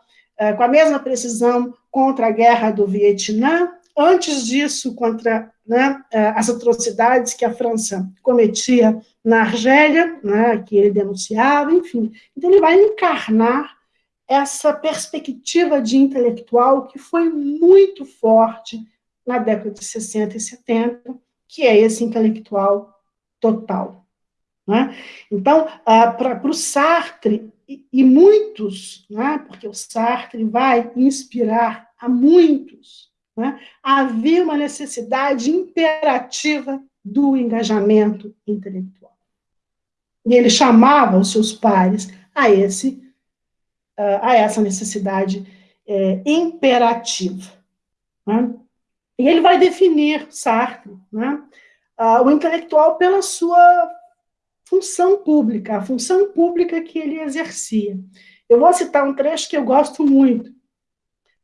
Speaker 2: com a mesma precisão contra a guerra do Vietnã, antes disso, contra né, é, as atrocidades que a França cometia na Argélia, né, que ele denunciava, enfim. Então, ele vai encarnar essa perspectiva de intelectual que foi muito forte na década de 60 e 70, que é esse intelectual total. Né? Então, ah, para o Sartre, e, muitos, né, porque o Sartre vai inspirar a muitos, né, havia uma necessidade imperativa do engajamento intelectual. E ele chamava os seus pares a, esse, a essa necessidade é, imperativa. Né? E ele vai definir, Sartre, né, o intelectual pela sua função pública, a função pública que ele exercia. Eu vou citar um trecho que eu gosto muito,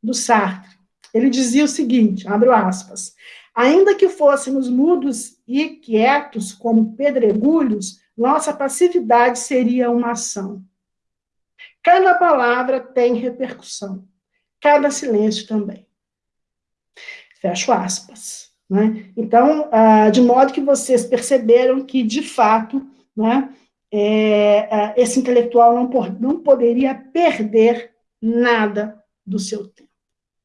Speaker 2: do Sartre. Ele dizia o seguinte, abro aspas, ainda que fôssemos mudos e quietos como pedregulhos, nossa passividade seria uma ação. Cada palavra tem repercussão, cada silêncio também. Fecho aspas. Né? Então, ah, de modo que vocês perceberam que, de fato, né, é, esse intelectual não, não poderia perder nada do seu tempo.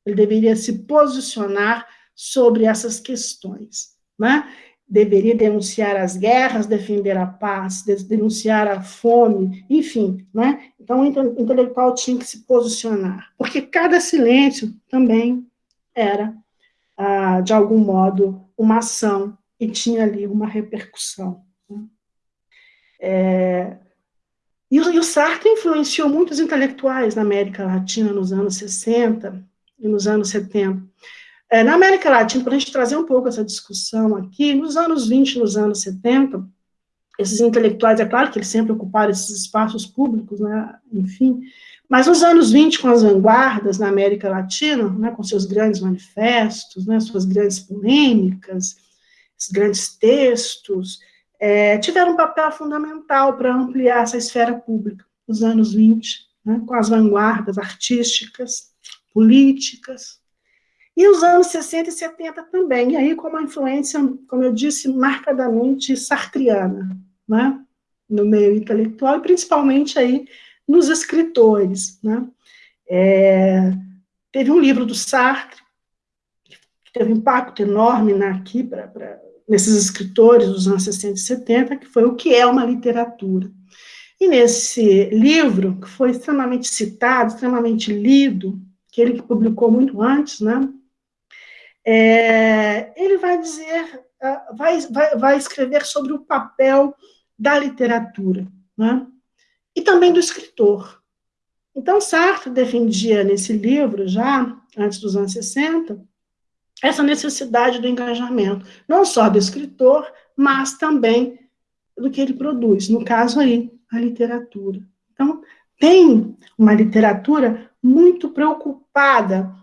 Speaker 2: Ele deveria se posicionar sobre essas questões. Né? Deveria denunciar as guerras, defender a paz, denunciar a fome, enfim. Né? Então, o intelectual tinha que se posicionar, porque cada silêncio também era, ah, de algum modo, uma ação e tinha ali uma repercussão. É, e, o, e o Sartre influenciou muitos intelectuais na América Latina nos anos 60 e nos anos 70. É, na América Latina, para a gente trazer um pouco essa discussão aqui, nos anos 20, nos anos 70, esses intelectuais, é claro que eles sempre ocuparam esses espaços públicos, né, enfim, mas nos anos 20, com as vanguardas na América Latina, né, com seus grandes manifestos, né, suas grandes polêmicas, grandes textos, é, tiveram um papel fundamental para ampliar essa esfera pública. os anos 20, né, com as vanguardas artísticas, políticas, e os anos 60 e 70 também, e aí com uma influência, como eu disse, marcadamente sartriana, né, no meio intelectual, e principalmente aí nos escritores. Né. É, teve um livro do Sartre, que teve um impacto enorme na, aqui, pra, nesses escritores dos anos 60 e 70, que foi O que é uma literatura. E nesse livro, que foi extremamente citado, extremamente lido, que ele publicou muito antes, né, é, ele vai dizer, ah, vai, vai, vai escrever sobre o papel da literatura, né, e também do escritor. Então, Sartre defendia nesse livro, já antes dos anos 60, essa necessidade do engajamento, não só do escritor, mas também do que ele produz, no caso aí, a literatura. Então, tem uma literatura muito preocupada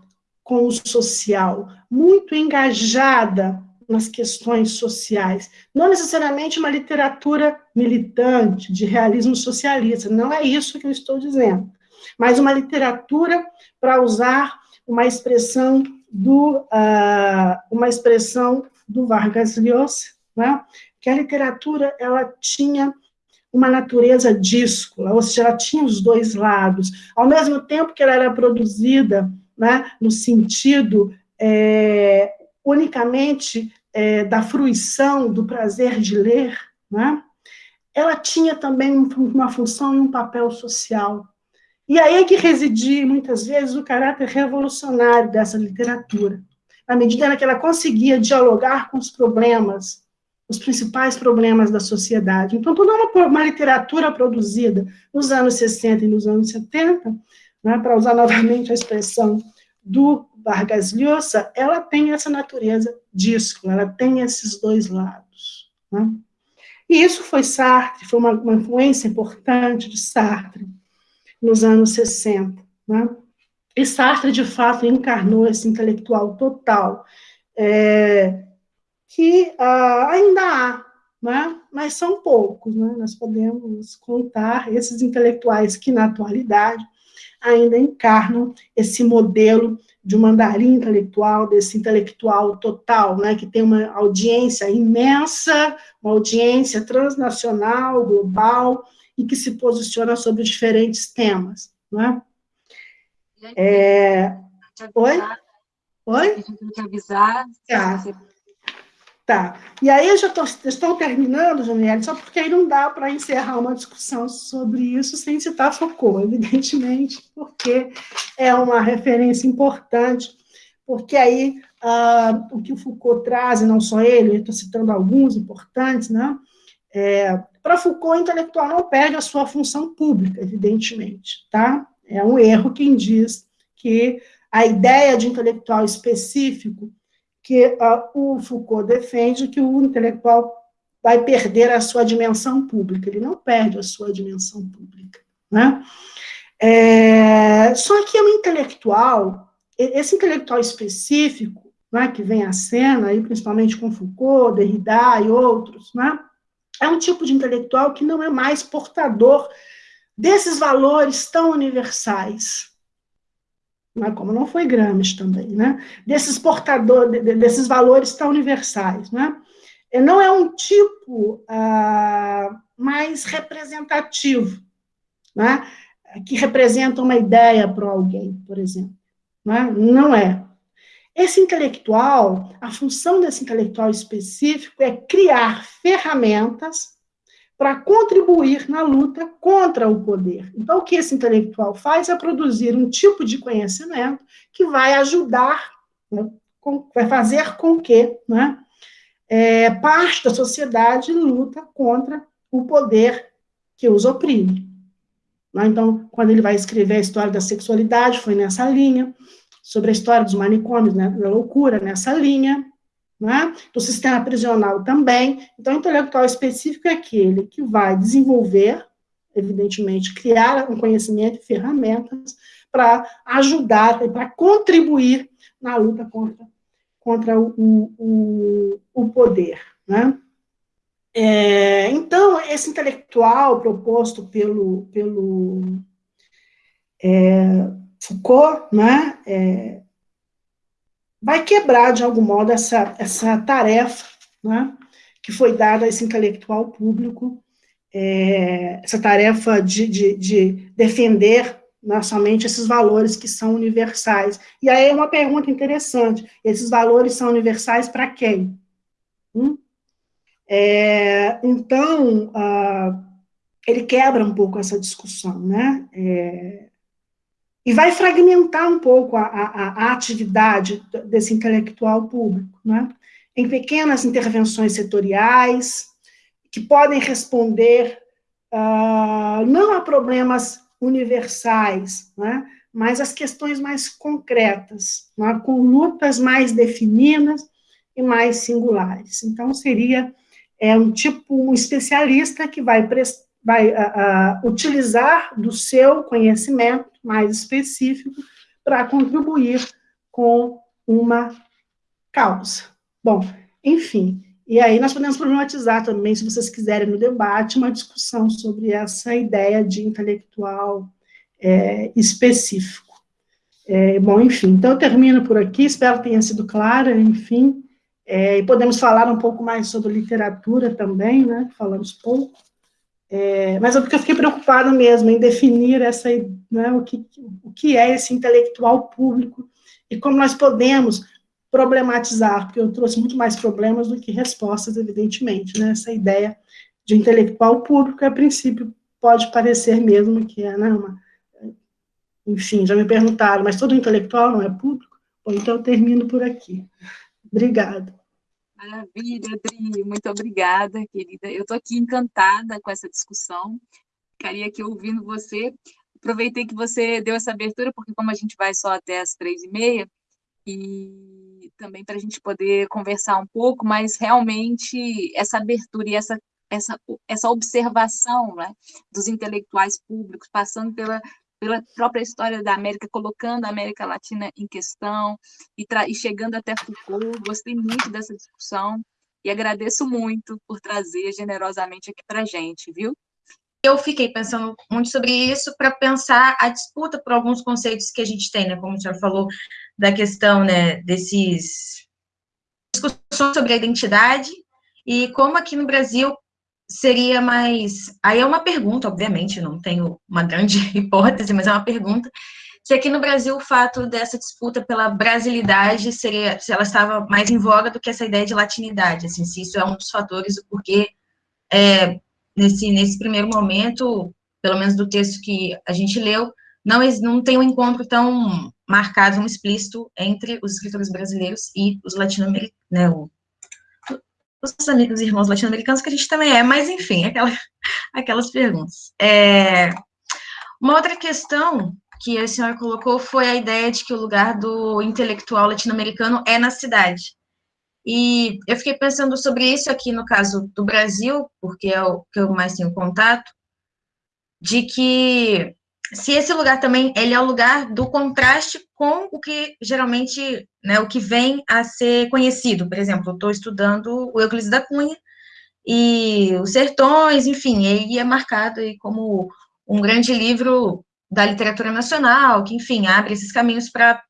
Speaker 2: com o social, muito engajada nas questões sociais. Não necessariamente uma literatura militante, de realismo socialista, não é isso que eu estou dizendo, mas uma literatura para usar uma expressão do, uh, uma expressão do Vargas Llosa, né? que a literatura ela tinha uma natureza díscola, ou seja, ela tinha os dois lados, ao mesmo tempo que ela era produzida né, no sentido é, unicamente é, da fruição, do prazer de ler, né, ela tinha também uma função e um papel social. E aí é que residia, muitas vezes, o caráter revolucionário dessa literatura, na medida em que ela conseguia dialogar com os problemas os principais problemas da sociedade. Então, toda uma, uma literatura produzida nos anos 60 e nos anos 70, né, para usar novamente a expressão do Vargas Llosa, ela tem essa natureza disco, ela tem esses dois lados. Né? E isso foi Sartre, foi uma, uma, influência importante de Sartre nos anos 60. Né? E Sartre, de fato, encarnou esse intelectual total, é, que uh, ainda há, né? mas são poucos. Né? Nós podemos contar esses intelectuais que, na atualidade, ainda encarnam esse modelo de um mandarim intelectual, desse intelectual total, né, que tem uma audiência imensa, uma audiência transnacional, global, e que se posiciona sobre diferentes temas. Né? É... Oi? Oi?
Speaker 1: avisar.
Speaker 2: Tá. Tá. E aí eu já tô, estou terminando, Janiele, só porque aí não dá para encerrar uma discussão sobre isso sem citar Foucault, evidentemente, porque é uma referência importante, porque aí uh, o que o Foucault traz, e não só ele, estou citando alguns importantes, né? É, para Foucault, o intelectual não perde a sua função pública, evidentemente, tá? É um erro quem diz que a ideia de intelectual específico que uh, o Foucault defende que o intelectual vai perder a sua dimensão pública, ele não perde a sua dimensão pública. Né? É, só que o intelectual, esse intelectual específico, né, que vem à cena, aí, principalmente com Foucault, Derrida e outros, né, é um tipo de intelectual que não é mais portador desses valores tão universais, né, como não foi Gramsci também, né, desses portadores, desses valores tão universais, né, não é um tipo ah, mais representativo, né, que representa uma ideia para alguém, por exemplo, né, não é. Esse intelectual, a função desse intelectual específico é criar ferramentas para contribuir na luta contra o poder. Então, o que esse intelectual faz é produzir um tipo de conhecimento que vai ajudar, né, com, vai fazer com que né, é, parte da sociedade luta contra o poder que os oprime. Né? Então, quando ele vai escrever a história da sexualidade, foi nessa linha, sobre a história dos manicômios, né, da loucura, nessa linha, né? do sistema prisional também. Então, o intelectual específico é aquele que vai desenvolver, evidentemente, criar um conhecimento e ferramentas para ajudar, para contribuir na luta contra, contra o, o, o poder. Né? É, então, esse intelectual proposto pelo, pelo é, Foucault, né, é, vai quebrar, de algum modo, essa, essa tarefa né, que foi dada a esse intelectual público, é, essa tarefa de, de, de defender não somente esses valores que são universais. E aí é uma pergunta interessante, esses valores são universais para quem? Hum? É, então, ah, ele quebra um pouco essa discussão, né? É, e vai fragmentar um pouco a, a, a, atividade desse intelectual público, né? em pequenas intervenções setoriais, que podem responder uh, não a problemas universais, né? mas as questões mais concretas, né? com lutas mais definidas e mais singulares. Então, seria é, um tipo, um especialista que vai prestar vai uh, uh, utilizar do seu conhecimento mais específico para contribuir com uma causa. Bom, enfim, e aí nós podemos problematizar também, se vocês quiserem, no debate, uma discussão sobre essa ideia de intelectual é, específico. É, bom, enfim, então eu termino por aqui, espero que tenha sido clara, enfim, é, e podemos falar um pouco mais sobre literatura também, né, falamos pouco, é, mas é porque eu fiquei preocupada mesmo em definir essa, né, o, que, o que é esse intelectual público e como nós podemos problematizar, porque eu trouxe muito mais problemas do que respostas, evidentemente, né, essa ideia de intelectual público, a princípio, pode parecer mesmo que é, né, uma, enfim, já me perguntaram, mas todo intelectual não é público? Bom, então eu termino por aqui. Obrigada.
Speaker 1: Maravilha, Adri, muito obrigada, querida. Eu estou aqui encantada com essa discussão, ficaria aqui ouvindo você. Aproveitei que você deu essa abertura, porque como a gente vai só até as três e meia, e também para a gente poder conversar um pouco, mas realmente essa abertura e essa, essa, essa observação né, dos intelectuais públicos, passando pela pela própria história da América, colocando a América Latina em questão e, e chegando até Foucault. Gostei muito dessa discussão e agradeço muito por trazer generosamente aqui para a gente, viu?
Speaker 3: Eu fiquei pensando muito sobre isso para pensar a disputa por alguns conceitos que a gente tem, né? Como o senhor falou da questão, né, desses discussões sobre a identidade e como aqui no Brasil seria mais. Aí é uma pergunta, obviamente, não tenho uma grande (laughs) hipótese, mas é uma pergunta. Se aqui no Brasil o fato dessa disputa pela brasilidade seria, se ela estava mais em voga do que essa ideia de latinidade, assim, se isso é um dos fatores do porquê, é, nesse, nesse primeiro momento, pelo menos do texto que a gente leu, não, não tem um encontro tão marcado, um explícito entre os escritores brasileiros e os latino-americanos, né, os amigos e irmãos latino-americanos, que a gente também é, mas enfim, aquela, (laughs) aquelas perguntas. É, uma outra questão que a senhora colocou foi a ideia de que o lugar do intelectual latino-americano é na cidade. E eu fiquei pensando sobre isso aqui no caso do Brasil, porque é o que eu mais tenho contato, de que se esse lugar também ele é o lugar do contraste com o que geralmente, né, o que vem a ser conhecido. Por exemplo, eu estou estudando o Euclides da Cunha e os Sertões, enfim, ele é marcado aí como um grande livro da literatura nacional, que, enfim, abre esses caminhos para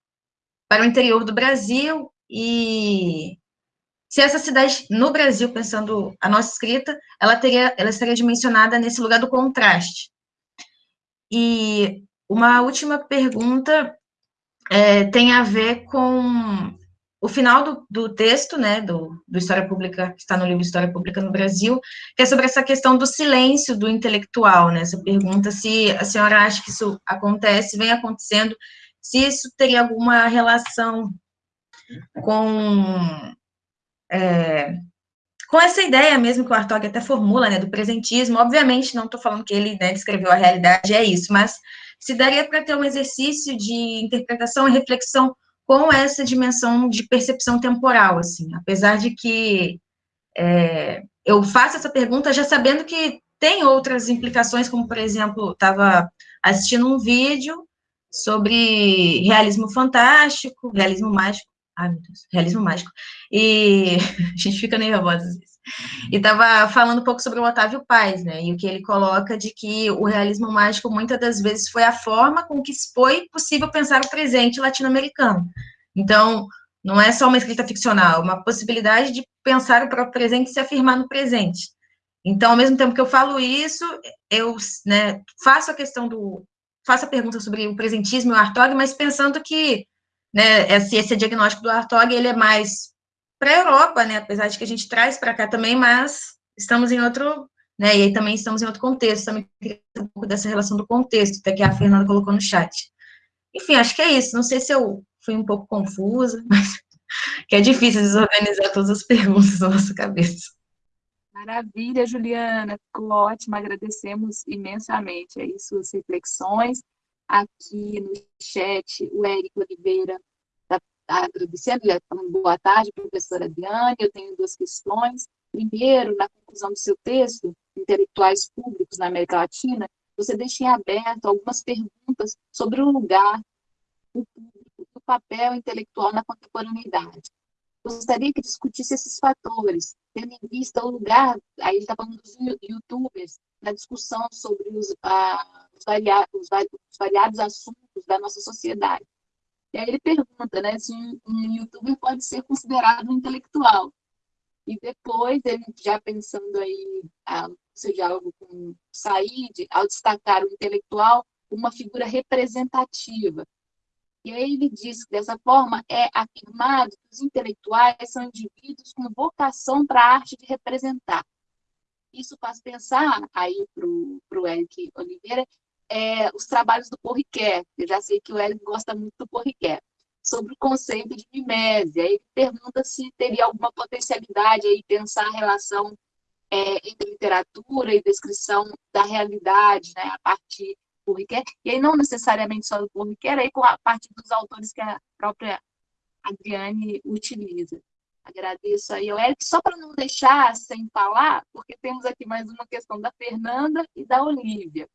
Speaker 3: para o interior do Brasil e se essa cidade no Brasil, pensando a nossa escrita, ela teria, ela estaria dimensionada nesse lugar do contraste. E uma última pergunta é, tem a ver com o final do, do texto, né, do, do, História Pública, que está no livro História Pública no Brasil, que é sobre essa questão do silêncio do intelectual, né, essa pergunta se a senhora acha que isso acontece, vem acontecendo, se isso teria alguma relação com é, com essa ideia mesmo que o Artog até formula, né, do presentismo, obviamente não estou falando que ele né, descreveu a realidade, é isso, mas se daria para ter um exercício de interpretação e reflexão com essa dimensão de percepção temporal, assim, apesar de que é, eu faço essa pergunta já sabendo que tem outras implicações, como, por exemplo, estava assistindo um vídeo sobre realismo fantástico, realismo mágico, ai meu Deus, realismo mágico, e (laughs) a gente fica nervosa às vezes. e estava falando um pouco sobre o Otávio Paz, né, e o que ele coloca de que o realismo mágico muitas das vezes foi a forma com que foi possível pensar o presente latino-americano. Então, não é só uma escrita ficcional, é uma possibilidade de pensar o próprio presente e se afirmar no presente. Então, ao mesmo tempo que eu falo isso, eu né, faço a questão do. faço a pergunta sobre o presentismo e o Artog, mas pensando que né, esse, esse diagnóstico do Artog ele é mais para a Europa, né, apesar de que a gente traz para cá também, mas estamos em outro, né, e aí também estamos em outro contexto, também queria um pouco dessa relação do contexto, até que a Fernanda colocou no chat. Enfim, acho que é isso, não sei se eu fui um pouco confusa, (laughs) mas que é difícil desorganizar todas as perguntas na nossa cabeça.
Speaker 1: Maravilha, Juliana, ficou ótimo, agradecemos imensamente aí suas reflexões. Aqui no chat, o Érico Oliveira está tá agradecendo, falando boa tarde, professora Adriane, eu tenho duas questões. Primeiro, na conclusão do seu texto, Intelectuais Públicos na América Latina, você deixa em aberto algumas perguntas sobre o lugar, o público, o papel intelectual na contemporaneidade gostaria que discutisse esses fatores, tendo em vista o lugar, aí ele está falando dos youtubers, na discussão sobre os, ah, os, variados, os, variados assuntos da nossa sociedade. E aí ele pergunta né, se um, um youtuber pode ser considerado um intelectual. E depois, ele já pensando aí, ah, seu diálogo com Said, ao destacar o intelectual, uma figura representativa, e aí ele diz que, dessa forma, é afirmado que os intelectuais são indivíduos com vocação para a arte de representar. Isso faz pensar, aí para o Eric Oliveira, é, os trabalhos do Porriquet. Eu já sei que o Eric gosta muito do Porriquet. Sobre o conceito de mimese. Aí ele pergunta se teria alguma potencialidade aí pensar a relação é, entre literatura e descrição da realidade, né, a partir Riquet, e aí não necessariamente só do Riquet, aí com a parte dos autores que a própria Adriane utiliza. Agradeço aí ao Eric, só para não deixar sem falar, porque temos aqui mais uma questão da Fernanda e da Olivia.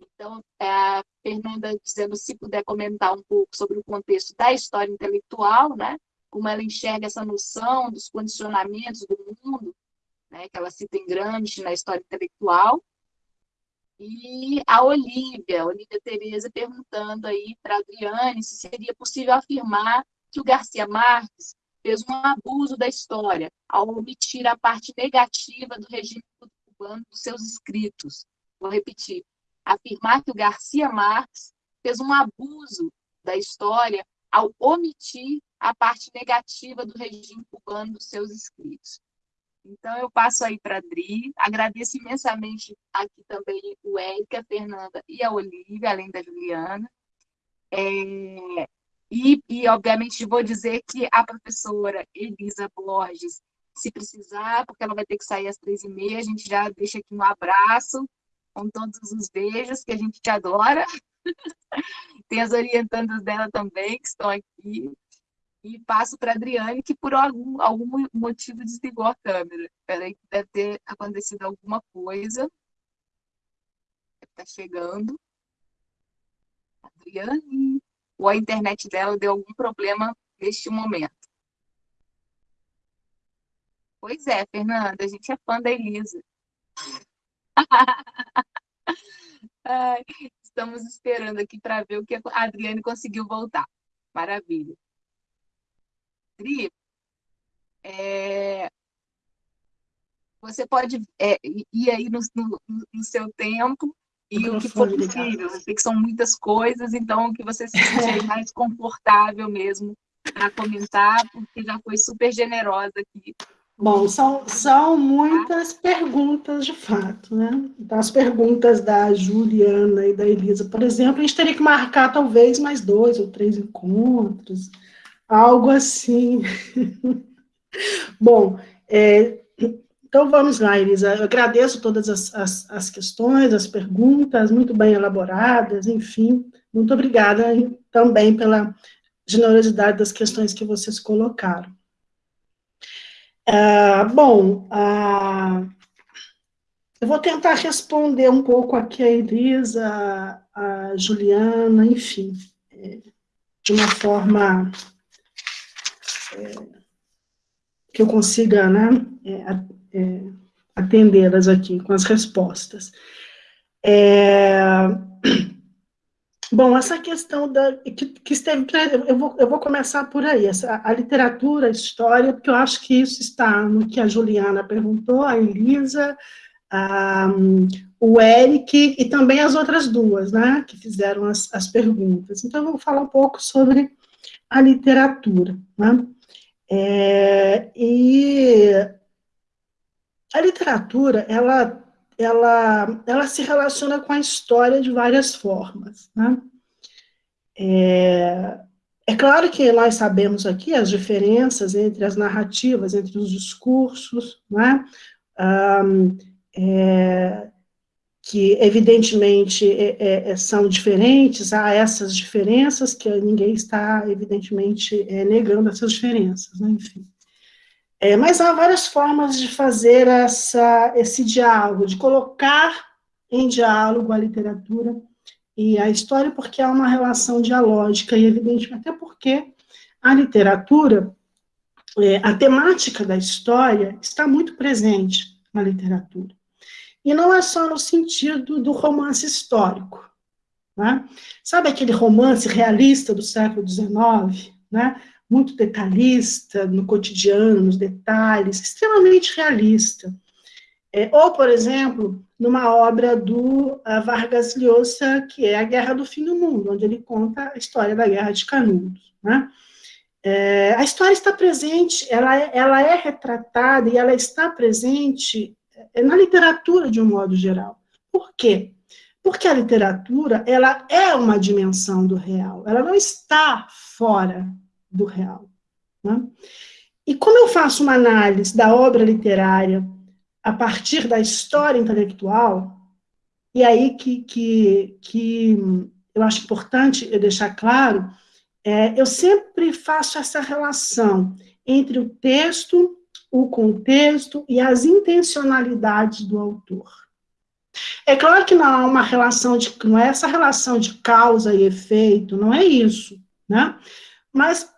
Speaker 1: Então, é a Fernanda dizendo se puder comentar um pouco sobre o contexto da história intelectual, né? como ela enxerga essa noção dos condicionamentos do mundo, né? que ela cita em Gramsci na história intelectual, e a Olivia, a Olivia Tereza, perguntando aí para a Adriane se seria possível afirmar que o Garcia Marques fez um abuso da história ao omitir a parte negativa do regime cubano dos seus escritos. Vou repetir. Afirmar que o Garcia Marques fez um abuso da história ao omitir a parte negativa do regime cubano dos seus escritos. Então, eu passo aí para a Adri, agradeço imensamente aqui também o Érica, a Fernanda e a Olivia, além da Juliana. É, e, e, obviamente, vou dizer que a professora Elisa Borges, se precisar, porque ela vai ter que sair às três e meia, a gente já deixa aqui um abraço, com todos os beijos, que a gente te adora. (laughs) Tem as orientandas dela também, que estão aqui e passo para a Adriane, que por algum, algum motivo desligou a câmera. Espera aí deve ter acontecido alguma coisa. Está chegando. Adriane. Ou a internet dela deu algum problema neste momento. Pois é, Fernanda, a gente é fã da Elisa. (laughs) Estamos esperando aqui para ver o que a Adriane conseguiu voltar. Maravilha. Adri, é, você pode é, ir aí no, no, no, seu tempo e o que for possível. Eu sei que são muitas coisas, então o que você se (laughs) sentir mais confortável mesmo para comentar, porque já foi super generosa aqui.
Speaker 2: Bom, são, são muitas perguntas de fato, né? Então, as perguntas da Juliana e da Elisa, por exemplo, a gente teria que marcar talvez mais dois ou três encontros, Algo assim. (laughs) Bom, é, então vamos lá, Elisa. Eu agradeço todas as, as, as, questões, as perguntas, muito bem elaboradas, enfim. Muito obrigada também pela generosidade das questões que vocês colocaram. Ah, bom, ah, eu vou tentar responder um pouco aqui a Elisa, a Juliana, enfim, é, de uma forma é, que eu consiga né, é, é, atendê-las aqui com as respostas. É, (clears throat) bom, essa questão da, que, que esteve, eu vou, eu vou começar por aí, essa, a literatura, a história, porque eu acho que isso está no que a Juliana perguntou, a Elisa, a, o Eric e também as outras duas, né, que fizeram as, as perguntas. Então, eu vou falar um pouco sobre a literatura, né, é, e a literatura, ela, ela, ela se relaciona com a história de várias formas, né? É, é claro que nós sabemos aqui as diferenças entre as narrativas, entre os discursos, né? Um, é, que evidentemente é, é, é, são diferentes, há essas diferenças que ninguém está, evidentemente, é, negando essas diferenças, né? enfim. É, mas há várias formas de fazer essa, esse diálogo, de colocar em diálogo a literatura e a história, porque há uma relação dialógica, e evidentemente, até porque a literatura, é, a temática da história está muito presente na literatura. E não é só no sentido do romance histórico. Né? Sabe aquele romance realista do século XIX? Né? Muito detalhista no cotidiano, nos detalhes, extremamente realista. É, ou, por exemplo, numa obra do uh, Vargas Llosa, que é A Guerra do Fim do Mundo, onde ele conta a história da Guerra de Canudos. Né? É, a história está presente, ela é, ela é retratada e ela está presente é na literatura de um modo geral. Por quê? Porque a literatura, ela é uma dimensão do real, ela não está fora do real. Né? E como eu faço uma análise da obra literária a partir da história intelectual, e aí que, que, que eu acho importante eu deixar claro, é, eu sempre faço essa relação entre o texto o contexto e as intencionalidades do autor. É claro que não há uma relação de, não é essa relação de causa e efeito, não é isso, né? Mas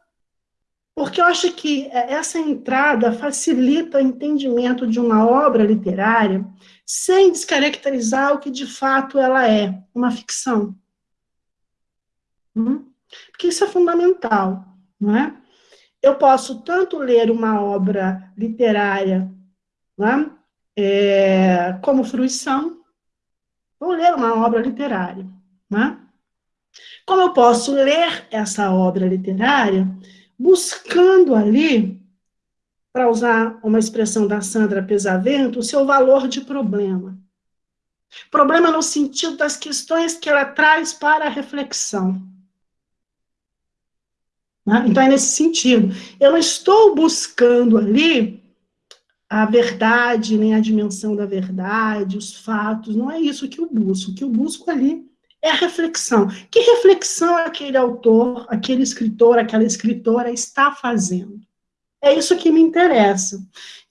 Speaker 2: porque eu acho que essa entrada facilita o entendimento de uma obra literária sem descaracterizar o que de fato ela é, uma ficção. Hum? Porque isso é fundamental, não é? eu posso tanto ler uma obra literária né, é, como fruição, ou ler uma obra literária. Né? Como eu posso ler essa obra literária buscando ali, para usar uma expressão da Sandra Pesavento, o seu valor de problema. Problema no sentido das questões que ela traz para a reflexão. Né? Então, é nesse sentido. Eu não estou buscando ali a verdade, nem a dimensão da verdade, os fatos, não é isso que eu busco. O que eu busco ali é a reflexão. Que reflexão aquele autor, aquele escritor, aquela escritora está fazendo? É isso que me interessa.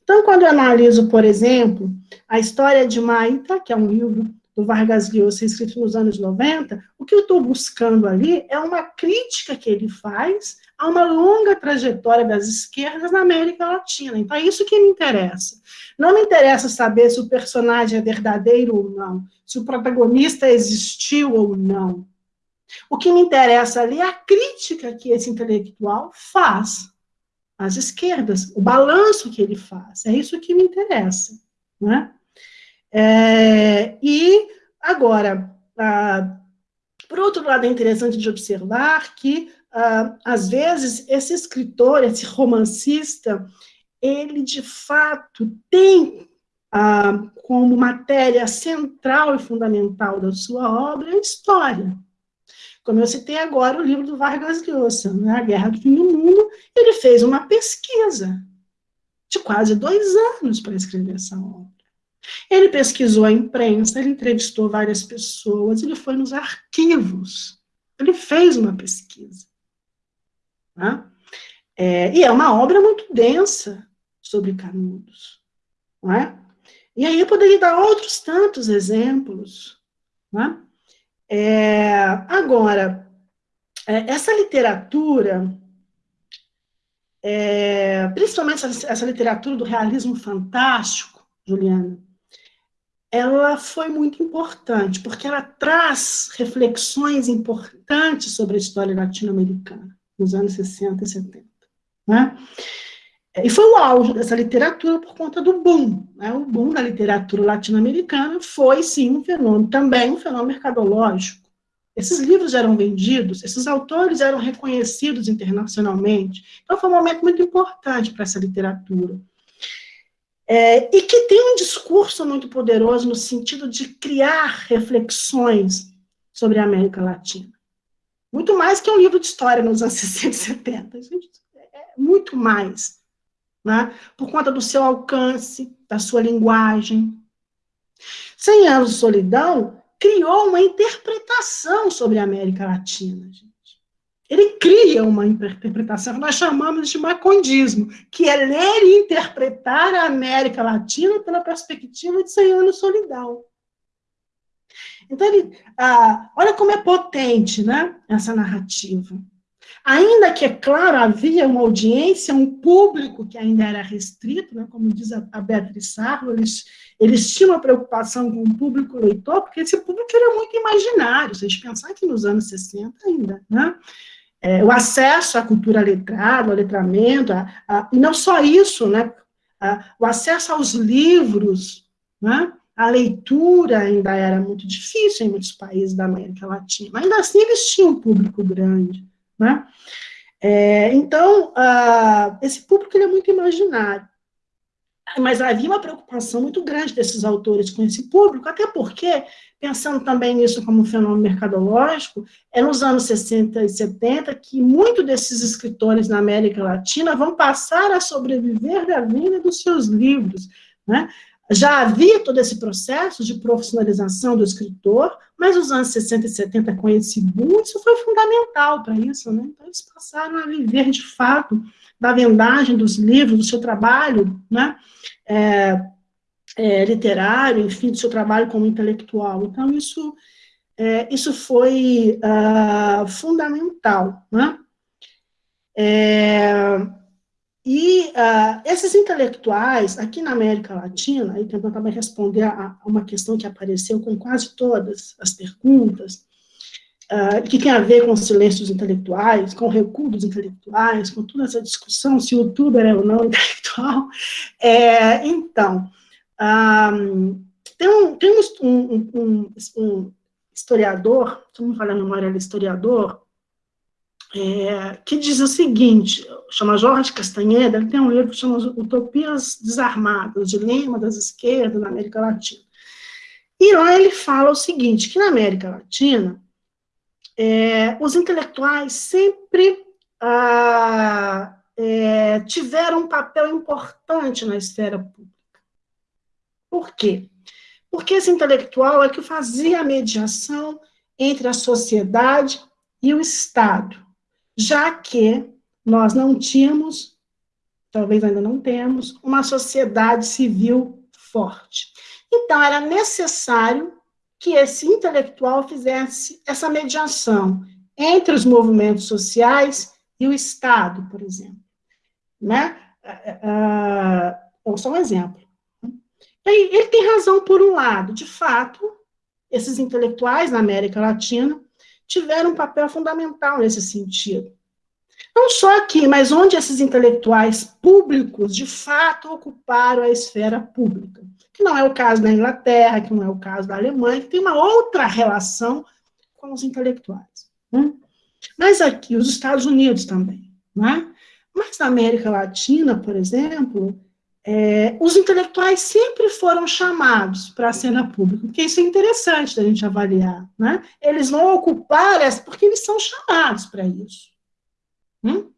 Speaker 2: Então, quando eu analiso, por exemplo, a história de Maita, que é um livro do Vargas Llosa, escrito nos anos 90, o que eu estou buscando ali é uma crítica que ele faz a uma longa trajetória das esquerdas na América Latina. Então, é isso que me interessa. Não me interessa saber se o personagem é verdadeiro ou não, se o protagonista existiu ou não. O que me interessa ali é a crítica que esse intelectual faz às esquerdas, o balanço que ele faz. É isso que me interessa. Né? É, e, agora, ah, por outro lado, é interessante de observar que, ah, às vezes, esse escritor, esse romancista, ele, de fato, tem ah, como matéria central e fundamental da sua obra a história. Como eu citei agora o livro do Vargas Llosa, né, A Guerra do Fim do Mundo, ele fez uma pesquisa de quase dois anos para escrever essa obra. Ele pesquisou a imprensa, ele entrevistou várias pessoas, ele foi nos arquivos, ele fez uma pesquisa. Né? É, e é uma obra muito densa sobre Canudos. Não é? E aí eu poderia dar outros tantos exemplos. Né? É, agora, é, essa literatura, é, principalmente essa, essa literatura do realismo fantástico, Juliana, ela foi muito importante, porque ela traz reflexões importantes sobre a história latino-americana, nos anos 60 e 70. Né? E foi o auge dessa literatura por conta do boom. Né? O boom da literatura latino-americana foi, sim, um fenômeno, também um fenômeno mercadológico. Esses livros eram vendidos, esses autores eram reconhecidos internacionalmente. Então, foi um momento muito importante para essa literatura. É, e que tem um discurso muito poderoso no sentido de criar reflexões sobre a América Latina. Muito mais que um livro de história nos anos (laughs) 60 e 70. É muito mais né? por conta do seu alcance, da sua linguagem. Cem anos de solidão criou uma interpretação sobre a América Latina, gente. Ele cria uma interpretação que nós chamamos de macondismo, que é ler e interpretar a América Latina pela perspectiva de Cem anos de solidão. Então, ele, ah, olha como é potente né, essa narrativa. Ainda que, é claro, havia uma audiência, um público que ainda era restrito, né, como diz a, Beatriz Sarro, eles, eles tinham uma preocupação com o público leitor, porque esse público era muito imaginário, vocês pensarem que nos anos 60 ainda, né, é, o acesso à cultura letrada, ao letramento, a, a, e não só isso, né, a, o acesso aos livros, né, a leitura ainda era muito difícil em muitos países da América Latina, ainda assim eles tinham um público grande. Né? É, então, uh, esse público ele é muito imaginário. Mas havia uma preocupação muito grande desses autores com esse público, até porque, pensando também nisso como um fenômeno mercadológico, é nos anos 60 e 70 que muitos desses escritores na América Latina vão passar a sobreviver da venda dos seus livros. Né? Já havia todo esse processo de profissionalização do escritor, mas os anos 60 e 70, com esse boom, isso foi fundamental para isso, né? Então, eles passaram a viver, de fato, da vendagem dos livros, do seu trabalho, né? É, é, literário, enfim, do seu trabalho como intelectual. Então, isso, é, isso foi uh, fundamental, né? É, e uh, esses intelectuais, aqui na América Latina, e tentando também responder a, a, uma questão que apareceu com quase todas as perguntas, uh, que tem a ver com os silêncios intelectuais, com o recuo dos intelectuais, com toda essa discussão se o youtuber é ou não (laughs) intelectual. É, então, um, tem, um, tem um, um, historiador, se não me falar a memória, é historiador, é, que diz o seguinte, chama Jorge Castaneda, ele tem um livro que chama Utopias Desarmadas, Dilema das Esquerdas na América Latina. E lá ele fala o seguinte, que na América Latina, é, os intelectuais sempre ah, é, tiveram um papel importante na esfera pública. Por quê? Porque esse intelectual é que fazia a mediação entre a sociedade e o Estado já que nós não tínhamos, talvez ainda não temos, uma sociedade civil forte. Então, era necessário que esse intelectual fizesse essa mediação entre os movimentos sociais e o Estado, por exemplo. Né? Uh, só um exemplo. E ele tem razão por um lado, de fato, esses intelectuais na América Latina tiveram um papel fundamental nesse sentido. Não só aqui, mas onde esses intelectuais públicos, de fato, ocuparam a esfera pública. Que não é o caso da Inglaterra, que não é o caso da Alemanha, que tem uma outra relação com os intelectuais. Né? Mas aqui, os Estados Unidos também. Né? Mas na América Latina, por exemplo, é, os intelectuais sempre foram chamados para a cena pública, porque isso é interessante da gente avaliar. Né? Eles vão ocupar essa, porque eles são chamados para isso. Hum?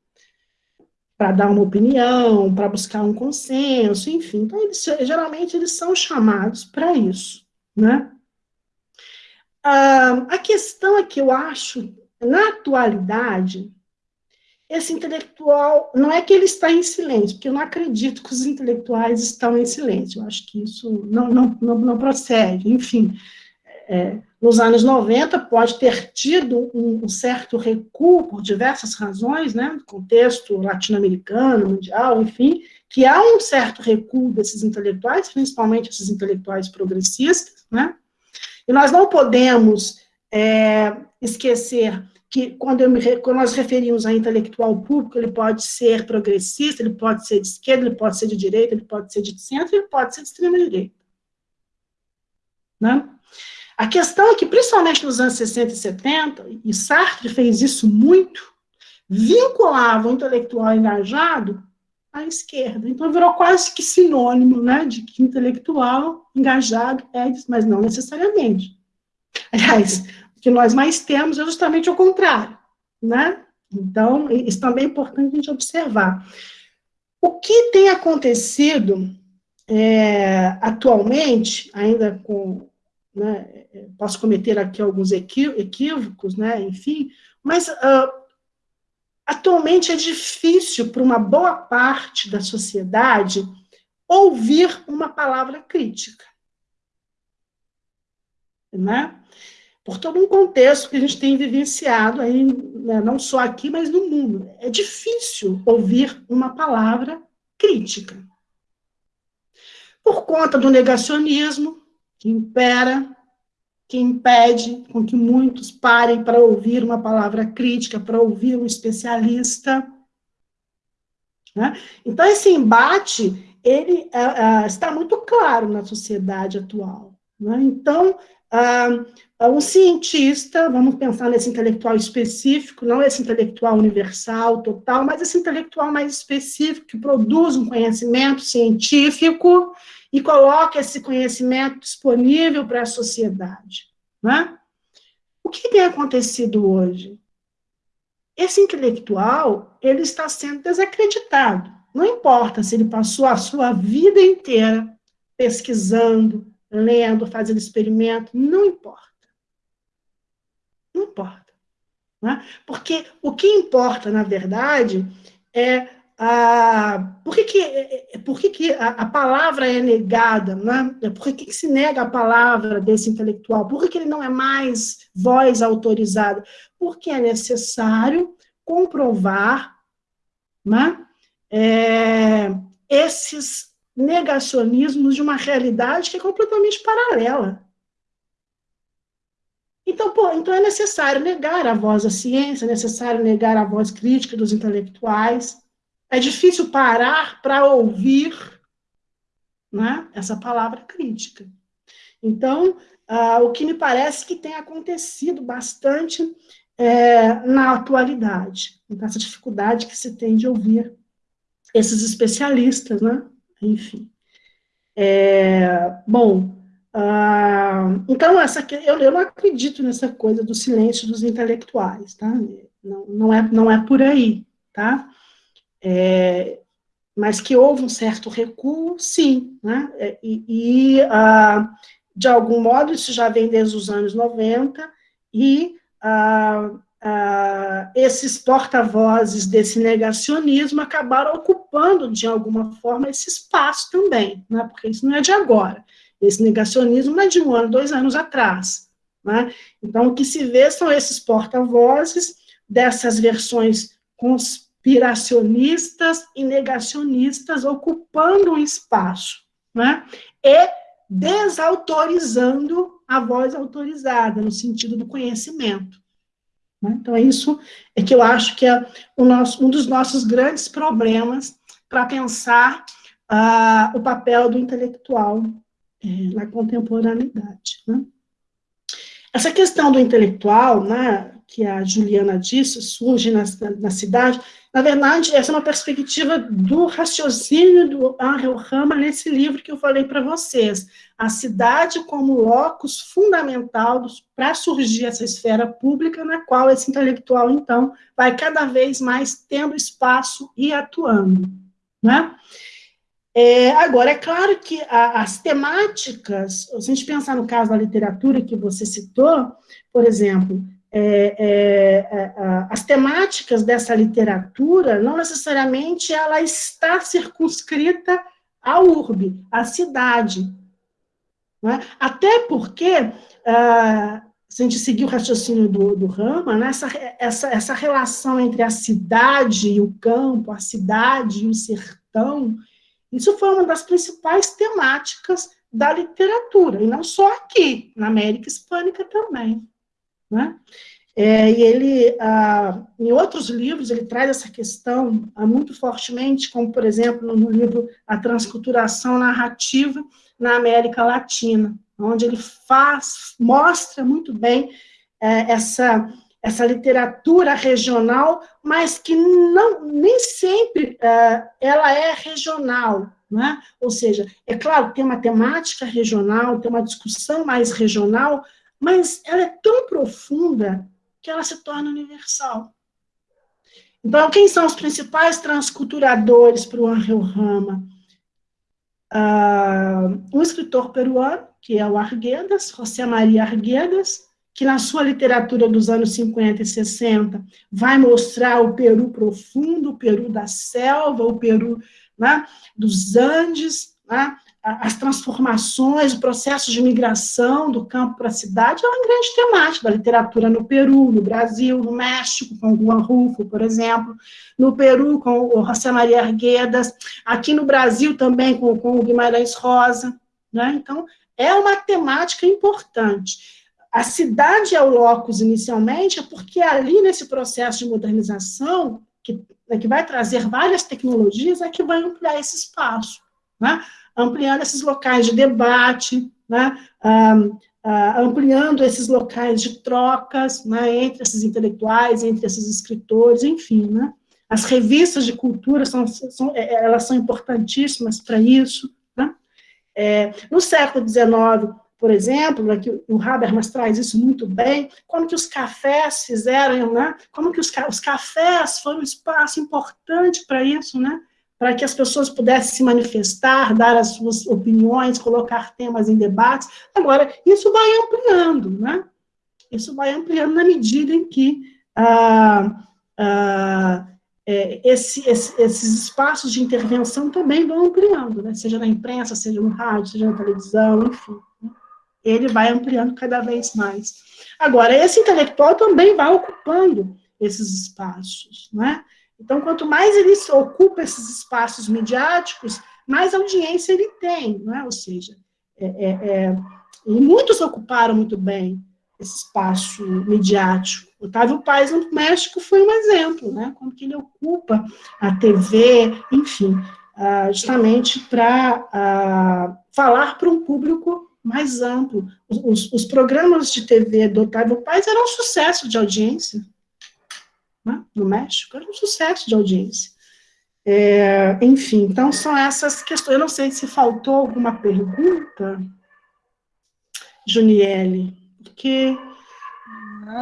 Speaker 2: Para dar uma opinião, para buscar um consenso, enfim. Então, eles, geralmente, eles são chamados para isso. Né? Ah, a questão é que eu acho, na atualidade, esse intelectual, não é que ele está em silêncio, porque eu não acredito que os intelectuais estão em silêncio, eu acho que isso não, não, não, não procede, enfim, é, nos anos 90 pode ter tido um, certo recuo por diversas razões, né, contexto latino-americano, mundial, enfim, que há um certo recuo desses intelectuais, principalmente esses intelectuais progressistas, né, e nós não podemos é, esquecer que quando, me, quando, nós referimos a intelectual público, ele pode ser progressista, ele pode ser de esquerda, ele pode ser de direita, ele pode ser de centro, ele pode ser de extrema direita. Né? A questão é que, principalmente nos anos 60 e 70, e Sartre fez isso muito, vinculava o intelectual engajado à esquerda. Então, virou quase que sinônimo né, de que intelectual engajado é, mas não necessariamente. Aliás, que nós mais temos é justamente o contrário. Né? Então, isso também é importante a gente observar. O que tem acontecido é, atualmente, ainda com né, posso cometer aqui alguns equívocos, né, enfim, mas uh, atualmente é difícil para uma boa parte da sociedade ouvir uma palavra crítica. Né? Por todo um contexto que a gente tem vivenciado aí, né, não só aqui, mas no mundo. É difícil ouvir uma palavra crítica. Por conta do negacionismo, que impera, que impede com que muitos parem para ouvir uma palavra crítica, para ouvir um especialista. Né? Então, esse embate, ele uh, uh, está muito claro na sociedade atual. Né? Então, um cientista, vamos pensar nesse intelectual específico, não esse intelectual universal, total, mas esse intelectual mais específico, que produz um conhecimento científico, e coloca esse conhecimento disponível para a sociedade. Né? O que tem acontecido hoje? Esse intelectual, ele está sendo desacreditado. Não importa se ele passou a sua vida inteira pesquisando, lendo, fazendo experimento, não importa. Não importa. Né? Porque o que importa, na verdade, é ah, por que, que, é, é, por que, que a, a, palavra é negada? Né? Por que, que se nega a palavra desse intelectual? Por que, que ele não é mais voz autorizada? Porque é necessário comprovar né, é, esses negacionismos de uma realidade que é completamente paralela. Então, pô, então é necessário negar a voz da ciência, é necessário negar a voz crítica dos intelectuais, é difícil parar para ouvir né, essa palavra crítica. Então, ah, o que me parece que tem acontecido bastante é, na atualidade, essa dificuldade que se tem de ouvir esses especialistas, né? Enfim. É, bom, ah, então, essa, eu, eu não acredito nessa coisa do silêncio dos intelectuais, tá? Não, não, é, não é por aí, tá? É, mas que houve um certo recuo, sim, né? É, e, e ah, de algum modo, isso já vem desde os anos 90, e ah, ah, esses porta-vozes desse negacionismo acabaram ocupando, de alguma forma, esse espaço também, né? porque isso não é de agora. Esse negacionismo é de um ano, dois anos atrás. Né? Então, o que se vê são esses porta-vozes dessas versões cons conspiracionistas e negacionistas ocupando um espaço, né? E desautorizando a voz autorizada, no sentido do conhecimento. Né? Então, é isso é que eu acho que é nosso, um dos nossos grandes problemas para pensar uh, o papel do intelectual é, na contemporaneidade. Né? Essa questão do intelectual, né, que a Juliana disse, surge na, na cidade, na verdade, essa é uma perspectiva do raciocínio do Angel Rama nesse livro que eu falei para vocês. A cidade como locus fundamental para surgir essa esfera pública na qual esse intelectual, então, vai cada vez mais tendo espaço e atuando. Né? É, agora, é claro que a, as temáticas, se a gente pensar no caso da literatura que você citou, por exemplo, é, é, é as temáticas dessa literatura, não necessariamente ela está circunscrita à urbe, à cidade. Né? Até porque, ah, se a gente seguir o raciocínio do, do Rama, né, essa, essa, essa relação entre a cidade e o campo, a cidade e o sertão, isso foi uma das principais temáticas da literatura, e não só aqui, na América Hispânica também. Né? É, e ele, ah, em outros livros, ele traz essa questão ah, muito fortemente, como, por exemplo, no, livro A Transculturação Narrativa na América Latina, onde ele faz, mostra muito bem é, essa, essa literatura regional, mas que não, nem sempre é, ela é regional, né? ou seja, é claro, tem uma temática regional, tem uma discussão mais regional, mas ela é tão profunda que ela se torna universal. Então, quem são os principais transculturadores para o Angel Rama? Uh, um escritor peruano, que é o Arguedas, José Maria Arguedas, que na sua literatura dos anos 50 e 60 vai mostrar o Peru profundo, o Peru da selva, o Peru né, dos Andes, né, as transformações, o processo de migração do campo para a cidade é uma grande temática da literatura no Peru, no Brasil, no México, com Juan Rufo, por exemplo, no Peru, com o José Maria Arguedas, aqui no Brasil também com, com o Guimarães Rosa, né? Então, é uma temática importante. A cidade é o locus inicialmente, é porque ali nesse processo de modernização, que, né, que vai trazer várias tecnologias, é que vai ampliar esse espaço, né? Ampliando esses locais de debate, né? Ah, ah, ampliando esses locais de trocas né? entre esses intelectuais, entre esses escritores, enfim. Né? As revistas de cultura são, são elas são importantíssimas para isso, é, no século XIX, por exemplo, né, que o Habermas traz isso muito bem, como que os cafés fizeram, né, como que os, os cafés foram um espaço importante para isso, né, para que as pessoas pudessem se manifestar, dar as suas opiniões, colocar temas em debates. Agora, isso vai ampliando, né? Isso vai ampliando na medida em que ah, ah, é, esse, esse, esses espaços de intervenção também vão ampliando, né? seja na imprensa, seja no rádio, seja na televisão, enfim. Né? Ele vai ampliando cada vez mais. Agora, esse intelectual também vai ocupando esses espaços. Né? Então, quanto mais ele ocupa esses espaços midiáticos, mais audiência ele tem. Né? Ou seja, é, é, é e muitos ocuparam muito bem esse espaço midiático. Otávio Paz no México foi um exemplo, né? Como que ele ocupa a TV, enfim, uh, justamente para uh, falar para um público mais amplo. Os, os, programas de TV do Otávio Paz eram um sucesso de audiência, né? no México, era um sucesso de audiência. É, enfim, então são essas questões. Eu não sei se faltou alguma pergunta, Juniele, porque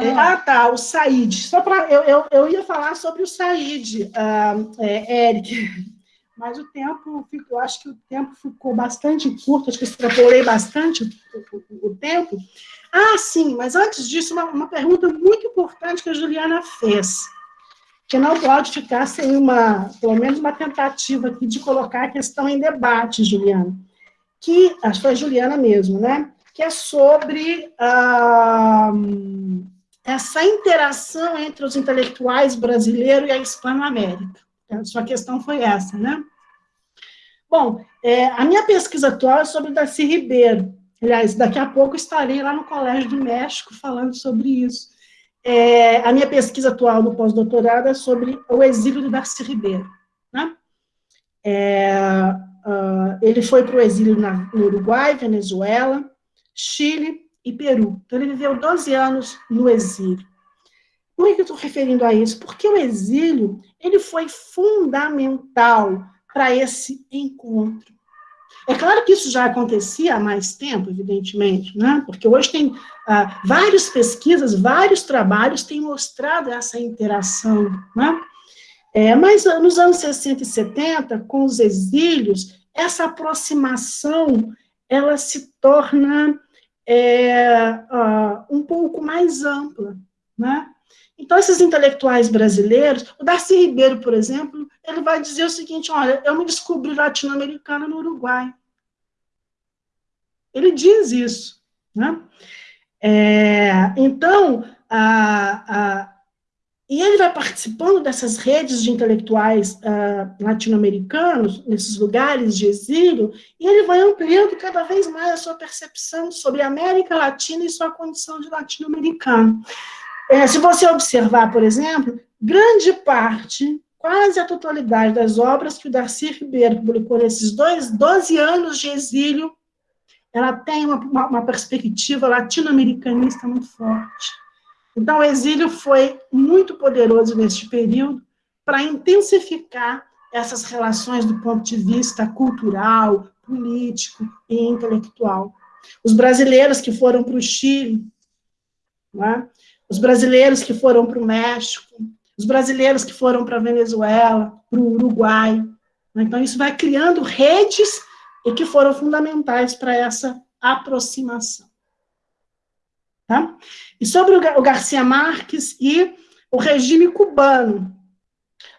Speaker 2: é, ah, tá, o Said. Só para eu, eu, eu, ia falar sobre o Said, uh, é, Eric, (laughs) mas o tempo, eu acho que o tempo ficou bastante curto, acho que extrapolei bastante o, o, o tempo. Ah, sim, mas antes disso, uma, uma, pergunta muito importante que a Juliana fez, que não pode ficar sem uma, pelo menos uma tentativa aqui de colocar a questão em debate, Juliana, que, acho que foi a Juliana mesmo, né? que é sobre ah, essa interação entre os intelectuais brasileiros e a Hispano-América. A sua questão foi essa, né? Bom, é, a minha pesquisa atual é sobre Darcy Ribeiro. Aliás, daqui a pouco estarei lá no Colégio do México falando sobre isso. É, a minha pesquisa atual no pós-doutorado é sobre o exílio de Darcy Ribeiro. Né? É, uh, ele foi para o exílio na, no Uruguai, Venezuela, Chile e Peru. Então, ele viveu 12 anos no exílio. Por que eu estou referindo a isso? Porque o exílio ele foi fundamental para esse encontro. É claro que isso já acontecia há mais tempo, evidentemente, né? porque hoje tem ah, várias pesquisas, vários trabalhos têm mostrado essa interação. Né? É, mas nos anos 60 e 70, com os exílios, essa aproximação ela se torna é, uh, um pouco mais ampla, né? Então, esses intelectuais brasileiros, o Darcy Ribeiro, por exemplo, ele vai dizer o seguinte, olha, eu me descobri latino-americana no Uruguai. Ele diz isso, né? É, então, a, a, e ele vai participando dessas redes de intelectuais uh, latino-americanos, nesses lugares de exílio, e ele vai ampliando cada vez mais a sua percepção sobre a América Latina e sua condição de latino-americano. É, se você observar, por exemplo, grande parte, quase a totalidade das obras que o Darcy Ribeiro publicou nesses dois, 12 anos de exílio, ela tem uma, uma, uma perspectiva latino-americanista muito forte. Então, o exílio foi muito poderoso neste período para intensificar essas relações do ponto de vista cultural, político e intelectual. Os brasileiros que foram para o Chile, é? os brasileiros que foram para o México, os brasileiros que foram para a Venezuela, para o Uruguai. É? Então, isso vai criando redes e que foram fundamentais para essa aproximação. Tá? E sobre o Garcia Marques e o regime cubano.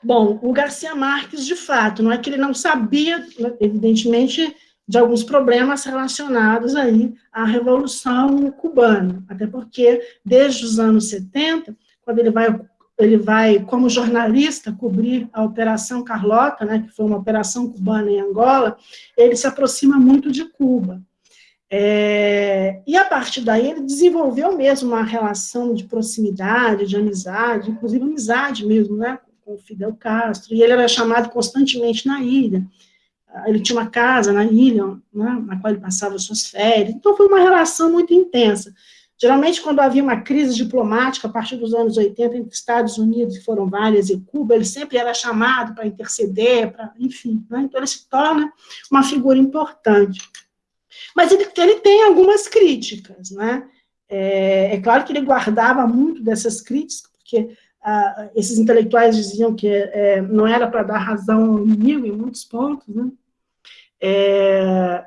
Speaker 2: Bom, o Garcia Marques, de fato, não é que ele não sabia, evidentemente, de alguns problemas relacionados aí à Revolução Cubana, até porque, desde os anos 70, quando ele vai, ele vai como jornalista, cobrir a Operação Carlota, né, que foi uma operação cubana em Angola, ele se aproxima muito de Cuba. É, e a partir daí ele desenvolveu mesmo uma relação de proximidade, de amizade, inclusive amizade mesmo, né, com Fidel Castro, e ele era chamado constantemente na ilha. Ele tinha uma casa na ilha, né, na qual ele passava suas férias, então foi uma relação muito intensa. Geralmente, quando havia uma crise diplomática, a partir dos anos 80, entre Estados Unidos, que foram várias, e Cuba, ele sempre era chamado para interceder, para, enfim, né, então ele se torna uma figura importante. Mas ele, ele tem algumas críticas, né? É, é, claro que ele guardava muito dessas críticas, porque ah, esses intelectuais diziam que é, não era para dar razão ao inimigo em muitos pontos, né? É,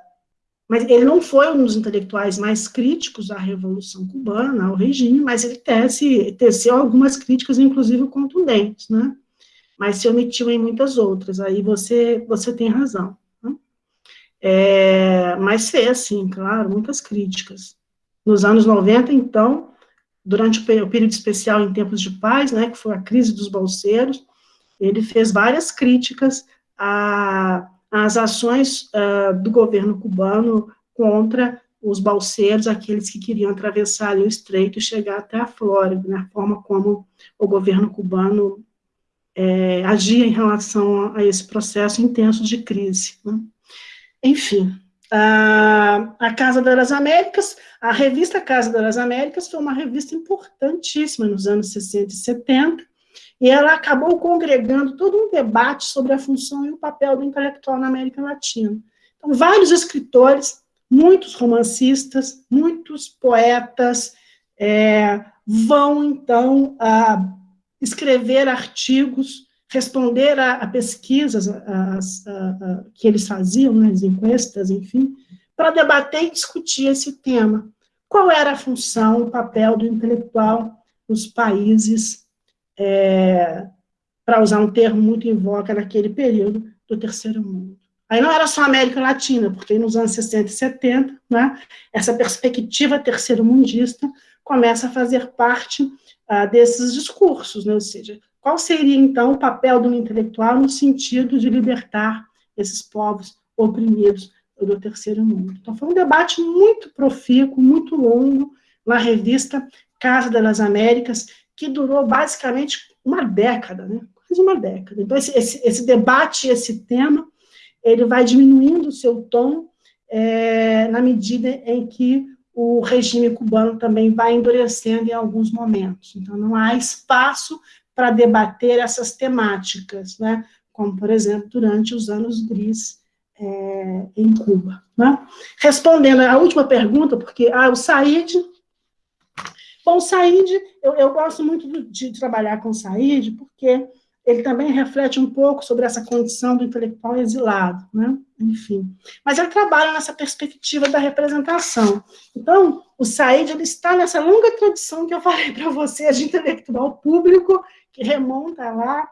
Speaker 2: mas ele não foi um dos intelectuais mais críticos à Revolução Cubana, ao regime, mas ele tece, teceu algumas críticas, inclusive contundentes, né? Mas se omitiu em muitas outras, aí você, você tem razão. É, mas fez, sim, claro, muitas críticas. Nos anos 90, então, durante o período especial em tempos de paz, né, que foi a crise dos bolseiros, ele fez várias críticas às ações uh, do governo cubano contra os balseiros, aqueles que queriam atravessar o estreito e chegar até a Flórida, né, a forma como o governo cubano é, agia em relação a, a esse processo intenso de crise. Né. Enfim, a, a Casa das Américas, a revista Casa das Américas foi uma revista importantíssima nos anos 60 e 70, e ela acabou congregando todo um debate sobre a função e o papel do intelectual na América Latina. Então, vários escritores, muitos romancistas, muitos poetas é, vão, então, a escrever artigos responder a, a pesquisas a, a, que eles faziam, né, as encuestas, enfim, para debater e discutir esse tema. Qual era a função, o papel do intelectual nos países, é, para usar um termo muito em voga naquele período, do terceiro mundo. Aí não era só América Latina, porque nos anos 60 e 70, né, essa perspectiva terceiro-mundista começa a fazer parte ah, desses discursos, né, ou seja, qual seria, então, o papel do intelectual no sentido de libertar esses povos oprimidos do terceiro mundo? Então, foi um debate muito profícuo, muito longo, na revista Casa das Américas, que durou basicamente uma década, né? quase uma década. Então, esse, esse, esse debate, esse tema, ele vai diminuindo o seu tom é, na medida em que o regime cubano também vai endurecendo em alguns momentos. Então, não há espaço para debater essas temáticas, né? como, por exemplo, durante os anos gris é, em Cuba. Né? Respondendo à última pergunta, porque ah, o Said... Bom, o Said, eu, eu gosto muito de, trabalhar com o Said, porque ele também reflete um pouco sobre essa condição do intelectual exilado, né? enfim. Mas ele trabalha nessa perspectiva da representação. Então, o Said ele está nessa longa tradição que eu (laughs) falei para vocês de intelectual público que remonta lá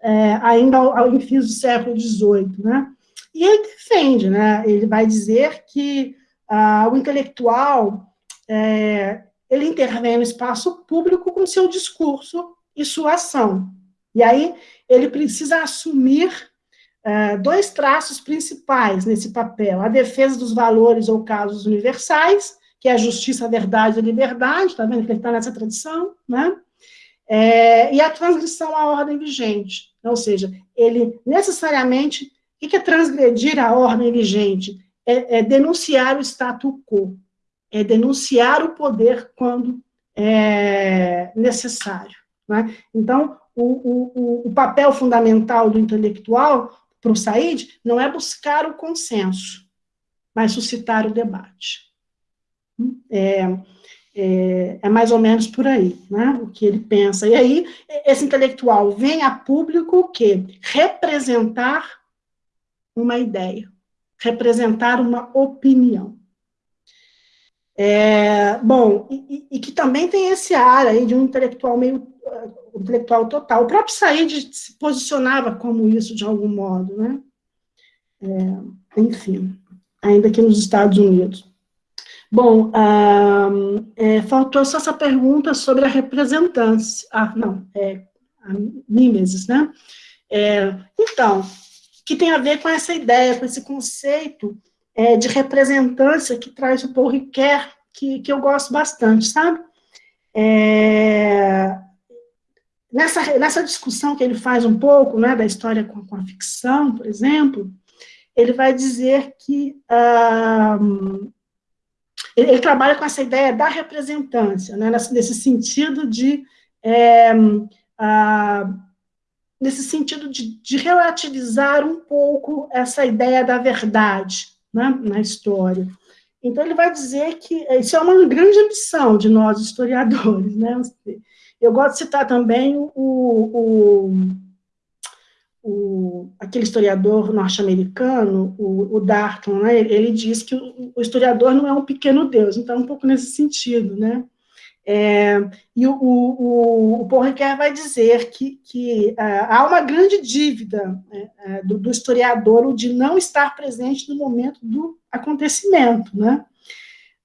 Speaker 2: é, ainda ao, ao do século XVIII, né? E ele defende, né? Ele vai dizer que ah, o intelectual é, ele intervém no espaço público com seu discurso e sua ação. E aí ele precisa assumir uh, dois traços principais nesse papel: a defesa dos valores ou casos universais, que é a justiça, a verdade e a liberdade, está vendo que ele está nessa tradição, né? É, e a transgressão à ordem vigente, ou seja, ele necessariamente, o que é transgredir a ordem vigente? É, é denunciar o status quo, é denunciar o poder quando é necessário. Né? Então, o, o, o papel fundamental do intelectual para o Said não é buscar o consenso, mas suscitar o debate. É, é, é, mais ou menos por aí, né, o que ele pensa. E aí, esse intelectual vem a público o quê? Representar uma ideia, representar uma opinião. É, bom, e, e, que também tem esse ar aí de um intelectual meio uh, intelectual total. O próprio Said se posicionava como isso de algum modo, né? É, enfim, ainda aqui nos Estados Unidos. Bom, ah, é, faltou só essa pergunta sobre a representância. Ah, não, é a mimesis, né? É, então, que tem a ver com essa ideia, com esse conceito é, de representância que traz o Paul Ricoeur, que, que eu gosto bastante, sabe? É, nessa, nessa discussão que ele faz um pouco, né, da história com, com a ficção, por exemplo, ele vai dizer que um, ele, ele, trabalha com essa ideia da representância, né, nesse, nesse sentido de é, uh, nesse sentido de, de relativizar um pouco essa ideia da verdade, né, na história. Então, ele vai dizer que isso é uma grande ambição de nós, historiadores. Né? Eu gosto de citar também o, o, o aquele historiador norte-americano, o, o Darton, né? ele diz que o, o, historiador não é um pequeno Deus, então, é um pouco nesse sentido. Né? É, e o, o, o vai dizer que, que uh, há uma grande dívida uh, do, do, historiador o de não estar presente no momento do acontecimento, né?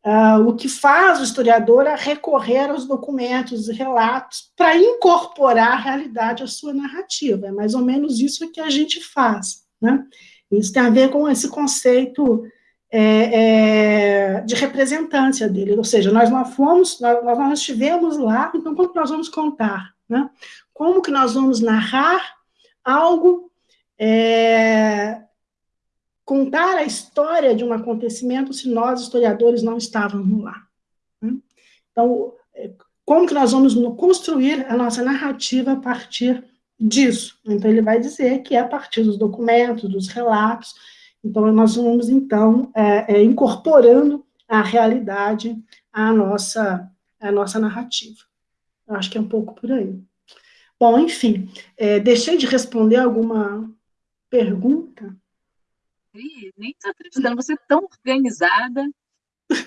Speaker 2: Uh, o que faz o historiador é recorrer aos documentos e relatos para incorporar a realidade à sua narrativa. É mais ou menos isso que a gente faz, né? Isso tem a ver com esse conceito é, é, de representância dele, ou seja, nós não fomos, nós, nós não estivemos lá, então como que nós vamos contar? Né? Como que nós vamos narrar algo, é, contar a história de um acontecimento se nós, historiadores, não estávamos lá? Né? Então, é, como que nós vamos construir a nossa narrativa a partir disso? Então, ele vai dizer que é a partir dos documentos, dos relatos, então, nós vamos, então, é, é, incorporando a realidade à nossa, à nossa narrativa. Eu acho que é um pouco por aí. Bom, enfim, é, deixei de responder alguma pergunta?
Speaker 1: nem estou acreditando, você é tão organizada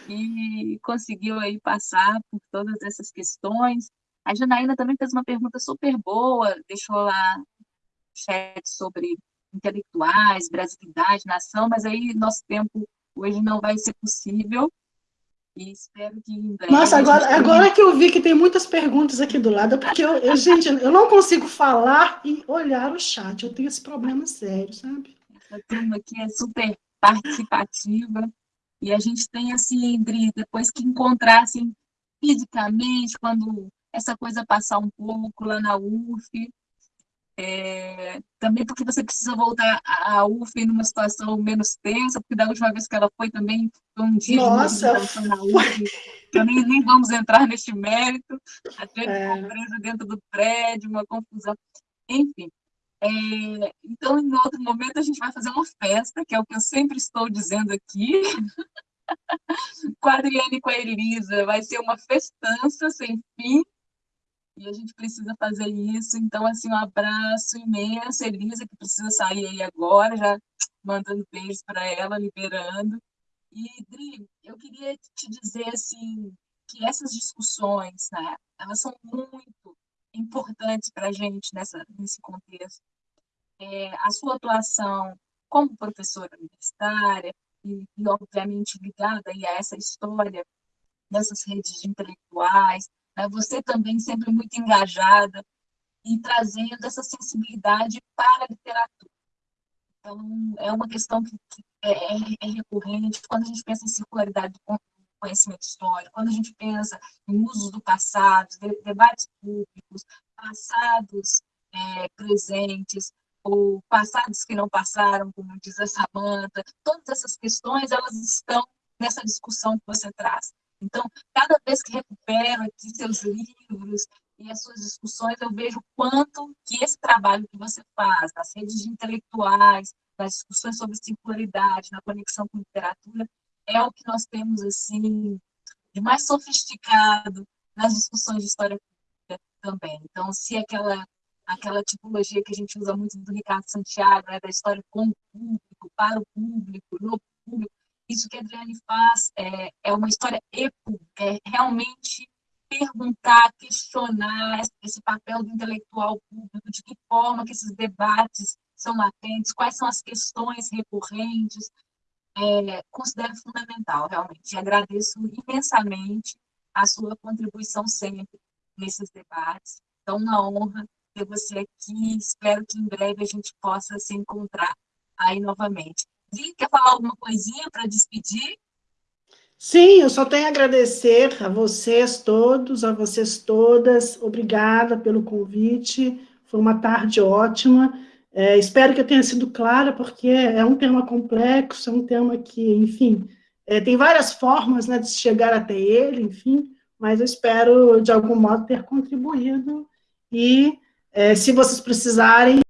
Speaker 1: e conseguiu aí passar por todas essas questões. A Janaína também fez uma pergunta super boa, deixou lá chat sobre intelectuais, brasilidade, nação, mas aí nosso tempo hoje não vai ser possível. E espero que em breve.
Speaker 2: Nossa, agora, tenha... agora que eu vi que tem muitas perguntas aqui do lado, porque eu, eu, gente, eu não consigo falar e olhar o chat. Eu tenho esse problema sério, sabe?
Speaker 1: Essa turma aqui é super participativa. E a gente tem, assim, Indri, depois que encontrar, assim, fisicamente, quando essa coisa passar um pouco lá na UF, é, também porque você precisa voltar à UF numa situação menos tensa, porque da última vez que ela foi também foi um dia
Speaker 2: Nossa,
Speaker 1: de na UF, que nem, nem vamos entrar neste mérito, até é. presa dentro do prédio, uma confusão. Enfim, é, então, em outro momento, a gente vai fazer uma festa, que é o que eu sempre estou dizendo aqui, (laughs) com a Adriane e com a Elisa, vai ser uma festança sem fim, e a gente precisa fazer isso. Então, assim, um abraço imenso, Elisa, que precisa sair aí agora, já mandando beijos para ela, liberando. E, Dri, eu queria te dizer, assim, que essas discussões, né, elas são muito importantes para a gente nessa, nesse contexto. É, a sua atuação como professora universitária, e, e obviamente ligada aí a essa história nessas redes de intelectuais, né? você também sempre muito engajada e trazendo essa sensibilidade para a literatura. Então, é uma questão que, é, é, é, recorrente quando a gente pensa em circularidade do conhecimento histórico, quando a gente pensa em usos do passado, de, debates públicos, passados é, presentes, ou passados que não passaram, como diz a Samanta, todas essas questões, elas estão nessa discussão que você traz. Então, cada vez que recupero aqui seus livros e as suas discussões, eu vejo quanto que esse trabalho que você faz, nas redes de intelectuais, nas discussões sobre singularidade, na conexão com literatura, é o que nós temos, assim, de mais sofisticado nas discussões de história pública também. Então, se aquela aquela tipologia que a gente usa muito do Ricardo Santiago, né, da história com o público, para o público, no público, isso que a Adriane faz é, é uma história epública, é realmente perguntar, questionar esse papel do intelectual público, de que forma que esses debates são latentes, quais são as questões recorrentes, é, considero fundamental, realmente. E agradeço imensamente a sua contribuição sempre nesses debates. Então, uma honra ter você aqui. Espero que em breve a gente possa se encontrar aí novamente. Vi, quer falar alguma coisinha para despedir?
Speaker 2: Sim, eu só tenho a agradecer a vocês todos, a vocês todas. Obrigada pelo convite. Foi uma tarde ótima. É, espero que eu tenha sido clara, porque é um tema complexo, é um tema que, enfim, é, tem várias formas né, de chegar até ele, enfim, mas eu espero, de algum modo, ter contribuído. E, é, se vocês precisarem,